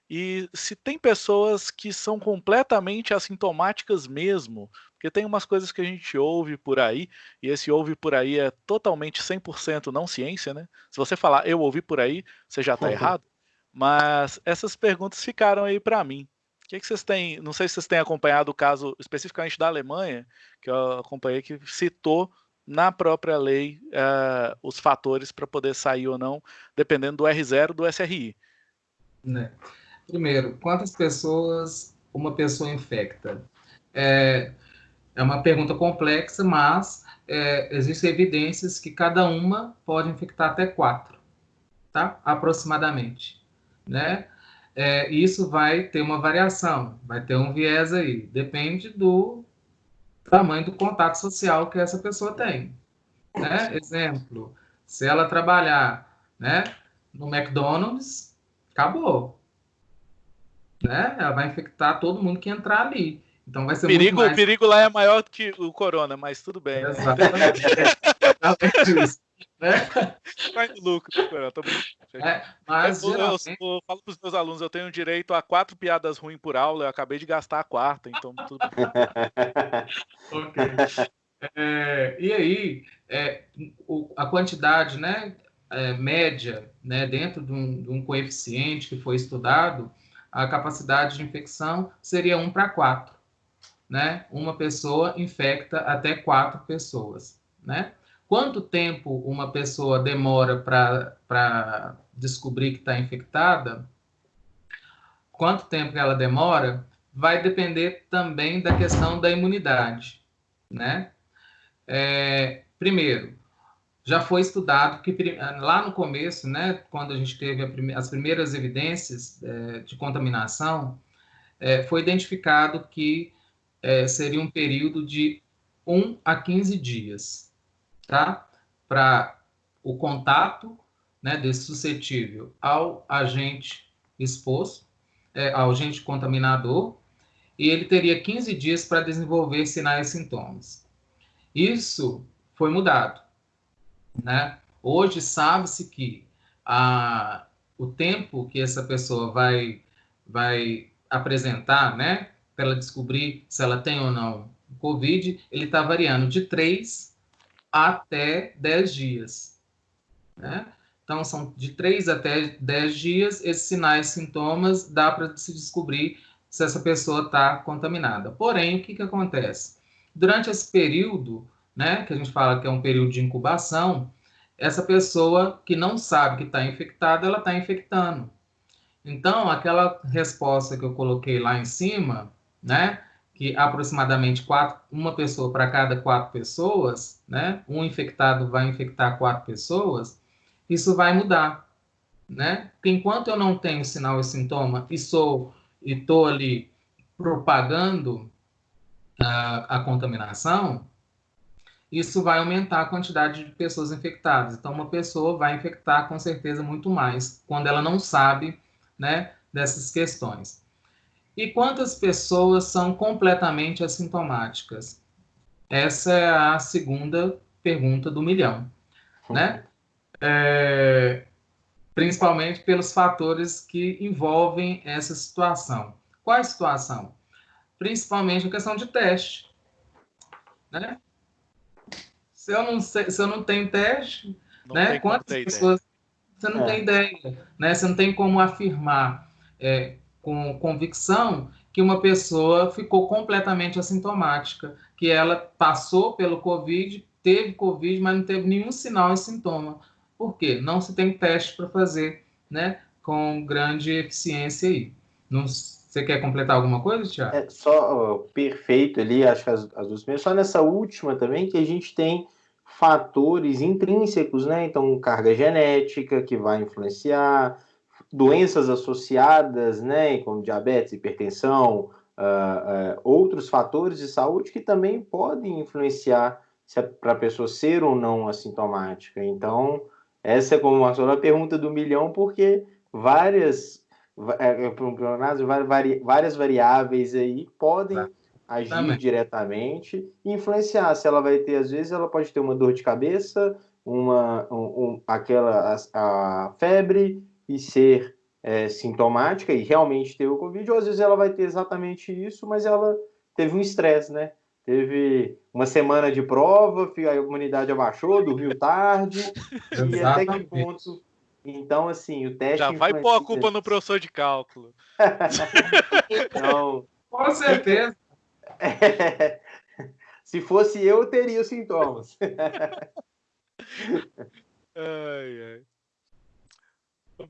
E se tem pessoas que são completamente assintomáticas mesmo, porque tem umas coisas que a gente ouve por aí, e esse ouve por aí é totalmente 100% não ciência, né? Se você falar eu ouvi por aí, você já está uhum. errado. Mas essas perguntas ficaram aí para mim. O que, que vocês têm? Não sei se vocês têm acompanhado o caso especificamente da Alemanha, que eu acompanhei, que citou na própria lei uh, os fatores para poder sair ou não, dependendo do R0 do SRI. Né. Primeiro, quantas pessoas uma pessoa infecta? É, é uma pergunta complexa, mas é, existem evidências que cada uma pode infectar até quatro, tá? Aproximadamente né? É, isso vai ter uma variação, vai ter um viés aí, depende do tamanho do contato social que essa pessoa tem. Né? Exemplo, se ela trabalhar né, no McDonald's, acabou. Né? Ela vai infectar todo mundo que entrar ali. Então vai ser perigo, mais... O perigo lá é maior do que o corona, mas tudo bem. Exatamente. Né? Vai no lucro, tô é, mas eu, geralmente... eu, eu, falo para os meus alunos, eu tenho direito a quatro piadas ruins por aula, eu acabei de gastar a quarta, então tudo bem. ok. É, e aí, é, o, a quantidade né, é, média né, dentro de um, de um, coeficiente que foi estudado, a capacidade de infecção seria 1 para 4. Né? Uma pessoa infecta até quatro pessoas. Né? Quanto tempo uma pessoa demora para descobrir que está infectada? Quanto tempo ela demora? Vai depender também da questão da imunidade, né? É, primeiro, já foi estudado que lá no começo, né, quando a gente teve a as primeiras evidências é, de contaminação, é, foi identificado que é, seria um período de 1 a 15 dias, tá? Para o contato né, desse suscetível ao agente exposto, é, ao agente contaminador, e ele teria 15 dias para desenvolver sinais e sintomas. Isso foi mudado. Né? Hoje sabe-se que a, o tempo que essa pessoa vai, vai apresentar, né, para ela descobrir se ela tem ou não Covid, ele está variando de 3 até 10 dias. Né? Então, são de 3 até 10 dias, esses sinais sintomas dá para se descobrir se essa pessoa está contaminada. Porém, o que, que acontece? Durante esse período, né, que a gente fala que é um período de incubação, essa pessoa que não sabe que está infectada, ela está infectando. Então, aquela resposta que eu coloquei lá em cima, né, que aproximadamente quatro, uma pessoa para cada quatro pessoas, né, um infectado vai infectar quatro pessoas, isso vai mudar, né? Porque enquanto eu não tenho sinal e sintoma e sou e estou ali propagando a, a contaminação, isso vai aumentar a quantidade de pessoas infectadas. Então, uma pessoa vai infectar com certeza muito mais quando ela não sabe né, dessas questões. E quantas pessoas são completamente assintomáticas? Essa é a segunda pergunta do milhão, né? É, principalmente pelos fatores que envolvem essa situação. Qual é a situação? Principalmente a questão de teste, né? Se eu não, sei, se eu não tenho teste, não né? Quantas pessoas... Ideia. Você não é. tem ideia, né? Você não tem como afirmar é, com convicção que uma pessoa ficou completamente assintomática, que ela passou pelo Covid, teve Covid, mas não teve nenhum sinal e sintoma. Por quê? Não se tem teste para fazer, né? Com grande eficiência aí. Não, você quer completar alguma coisa, Tiago? É só perfeito ali, acho que as, as duas primeiras. Só nessa última também que a gente tem fatores intrínsecos, né? Então, carga genética que vai influenciar, doenças associadas, né, como diabetes, hipertensão, uh, uh, outros fatores de saúde que também podem influenciar é para a pessoa ser ou não assintomática. Então, essa é como uma a pergunta do milhão, porque várias, é, é, várias variáveis aí podem tá. agir Também. diretamente e influenciar. Se ela vai ter, às vezes, ela pode ter uma dor de cabeça, uma, um, um, aquela a, a febre, e ser é, sintomática e realmente ter o Covid, ou às vezes ela vai ter exatamente isso, mas ela teve um estresse, né? Teve uma semana de prova, a imunidade abaixou, dormiu tarde, e até que ponto. Então, assim, o teste. Já vai pôr a culpa no professor de cálculo. Não. Com certeza. É... Se fosse eu, eu teria os sintomas. ai, ai.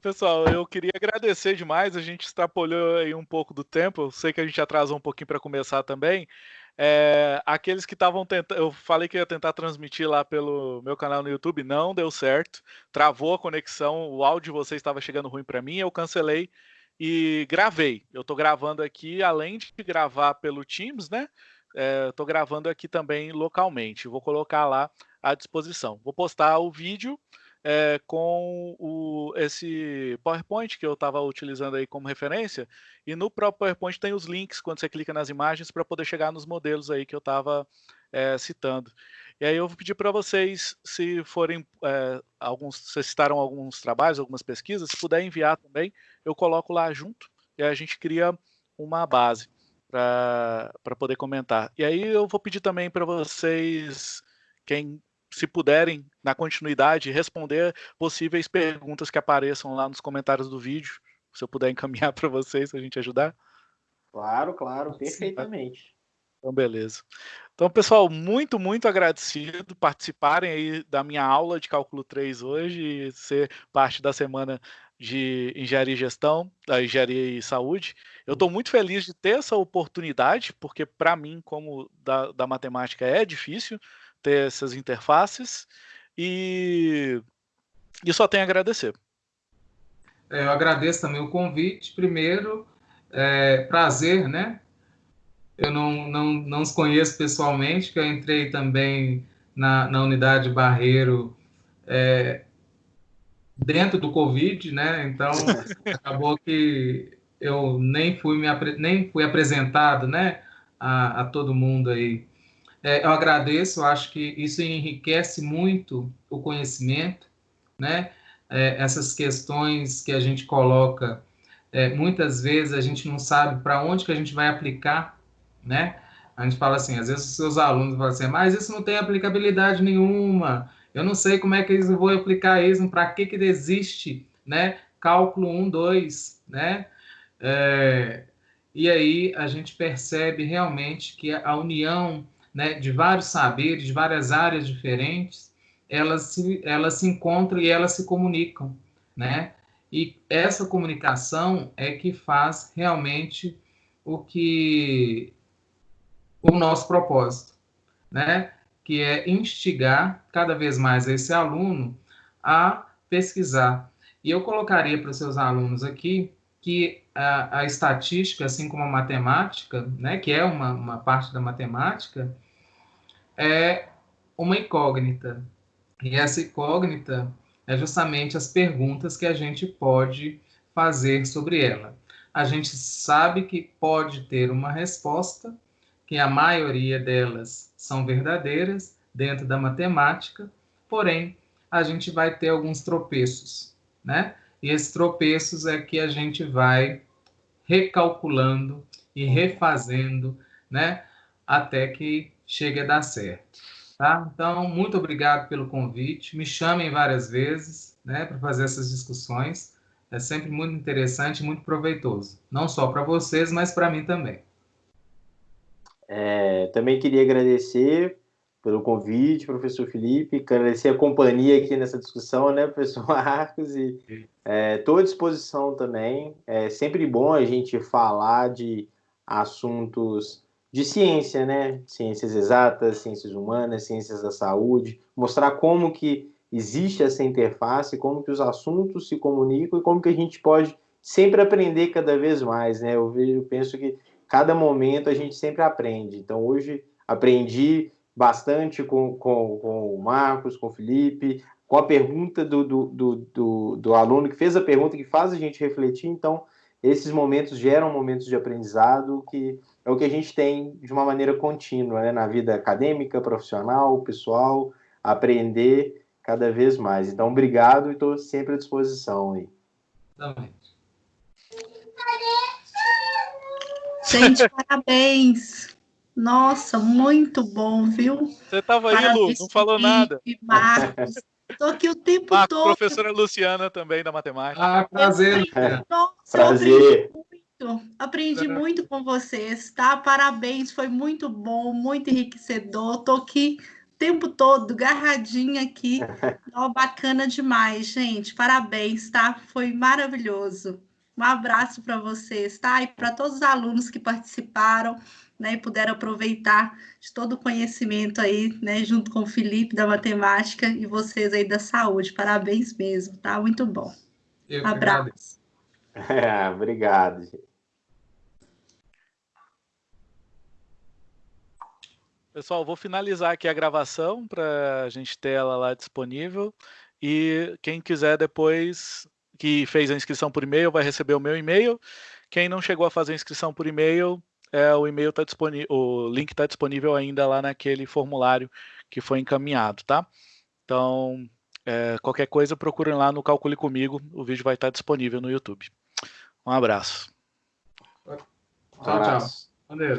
Pessoal, eu queria agradecer demais. A gente extrapolhou aí um pouco do tempo. Eu sei que a gente atrasou um pouquinho para começar também. É, aqueles que estavam tentando, eu falei que ia tentar transmitir lá pelo meu canal no YouTube, não deu certo, travou a conexão, o áudio de vocês estava chegando ruim para mim, eu cancelei e gravei. Eu estou gravando aqui, além de gravar pelo Teams, né? É, estou gravando aqui também localmente. Vou colocar lá à disposição. Vou postar o vídeo é, com o, esse PowerPoint que eu estava utilizando aí como referência, e no próprio PowerPoint tem os links quando você clica nas imagens para poder chegar nos modelos aí que eu estava é, citando. E aí eu vou pedir para vocês, se forem é, alguns, vocês citaram alguns trabalhos, algumas pesquisas, se puder enviar também, eu coloco lá junto e a gente cria uma base. para poder comentar. E aí eu vou pedir também para vocês, quem se puderem, na continuidade, responder possíveis perguntas que apareçam lá nos comentários do vídeo. Se eu puder encaminhar para vocês, a gente ajudar. Claro, claro, perfeitamente. Então, beleza. Então, pessoal, muito, muito agradecido participarem aí da minha aula de cálculo 3 hoje e ser parte da semana de engenharia e gestão, da engenharia e saúde. Eu estou muito feliz de ter essa oportunidade, porque para mim, como da, da matemática, é difícil ter essas interfaces e, e só tenho a agradecer. É, eu agradeço também o convite. Primeiro, é, prazer, né? Eu não, não, não os conheço pessoalmente, que eu entrei também na, na unidade Barreiro é, dentro do Covid, né? Então, acabou que eu nem fui, me, nem fui apresentado, né? A, a todo mundo aí. É, eu agradeço, eu acho que isso enriquece muito o conhecimento, né? É, essas questões que a gente coloca, é, muitas vezes a gente não sabe para onde que a gente vai aplicar né? A gente fala assim, às vezes os seus alunos falam assim, mas isso não tem aplicabilidade nenhuma, eu não sei como é que eles vão aplicar isso, para que que existe, né? Cálculo 1, 2, né? É, e aí a gente percebe realmente que a união né, de vários saberes, de várias áreas diferentes, elas se, elas se encontram e elas se comunicam, né? E essa comunicação é que faz realmente o que o nosso propósito, né? que é instigar cada vez mais esse aluno a pesquisar. E eu colocaria para os seus alunos aqui que a, a, estatística, assim como a matemática, né, que é uma, uma parte da matemática, é uma incógnita. E essa incógnita é justamente as perguntas que a gente pode fazer sobre ela. A gente sabe que pode ter uma resposta, que a maioria delas são verdadeiras dentro da matemática, porém a gente vai ter alguns tropeços, né? E esses tropeços é que a gente vai recalculando e refazendo, né? Até que chegue a dar certo, tá? Então, muito obrigado pelo convite. Me chamem várias vezes, né? Para fazer essas discussões. É sempre muito interessante e muito proveitoso. Não só para vocês, mas para mim também. É, também queria agradecer pelo convite, professor Felipe, agradecer a companhia aqui nessa discussão, né, professor Marcos, e estou é, à disposição também. É sempre bom a gente falar de assuntos de ciência, né, ciências exatas, ciências humanas, ciências da saúde, mostrar como que existe essa interface, como que os assuntos se comunicam e como que a gente pode sempre aprender cada vez mais, né? Eu vejo, eu penso que cada momento a gente sempre aprende. Então, hoje aprendi bastante com, com, com o Marcos, com o Felipe, com a pergunta do, do, do, do, do aluno que fez a pergunta, que faz a gente refletir. Então, esses momentos geram momentos de aprendizado que é o que a gente tem de uma maneira contínua né? na vida acadêmica, profissional, pessoal, aprender cada vez mais. Então, obrigado e estou sempre à disposição aí. Também. Gente, parabéns. Nossa, muito bom, viu? Você estava aí, Lu, não falou nada. Marcos. Estou aqui o tempo Marcos, todo. professora Luciana também da matemática. Ah, prazer. Nossa, prazer. muito. Aprendi muito com vocês, tá? Parabéns, foi muito bom, muito enriquecedor. Estou aqui o tempo todo, garradinha aqui. Oh, bacana demais, gente. Parabéns, tá? Foi maravilhoso. Um abraço para vocês, tá? E para todos os alunos que participaram, né, e puderam aproveitar de todo o conhecimento aí, né, junto com o Felipe da matemática e vocês aí da saúde. Parabéns mesmo, tá? Muito bom. Eu abraço. É, obrigado. Pessoal, vou finalizar aqui a gravação para a gente ter ela lá disponível. E quem quiser depois que fez a inscrição por e-mail vai receber o meu e-mail. Quem não chegou a fazer a inscrição por e-mail, é, o e-mail está disponível, o link está disponível ainda lá naquele formulário que foi encaminhado, tá? Então, é, qualquer coisa, procurem lá no Calcule Comigo, o vídeo vai estar disponível no YouTube. Um abraço. Tchau, tchau. Valeu.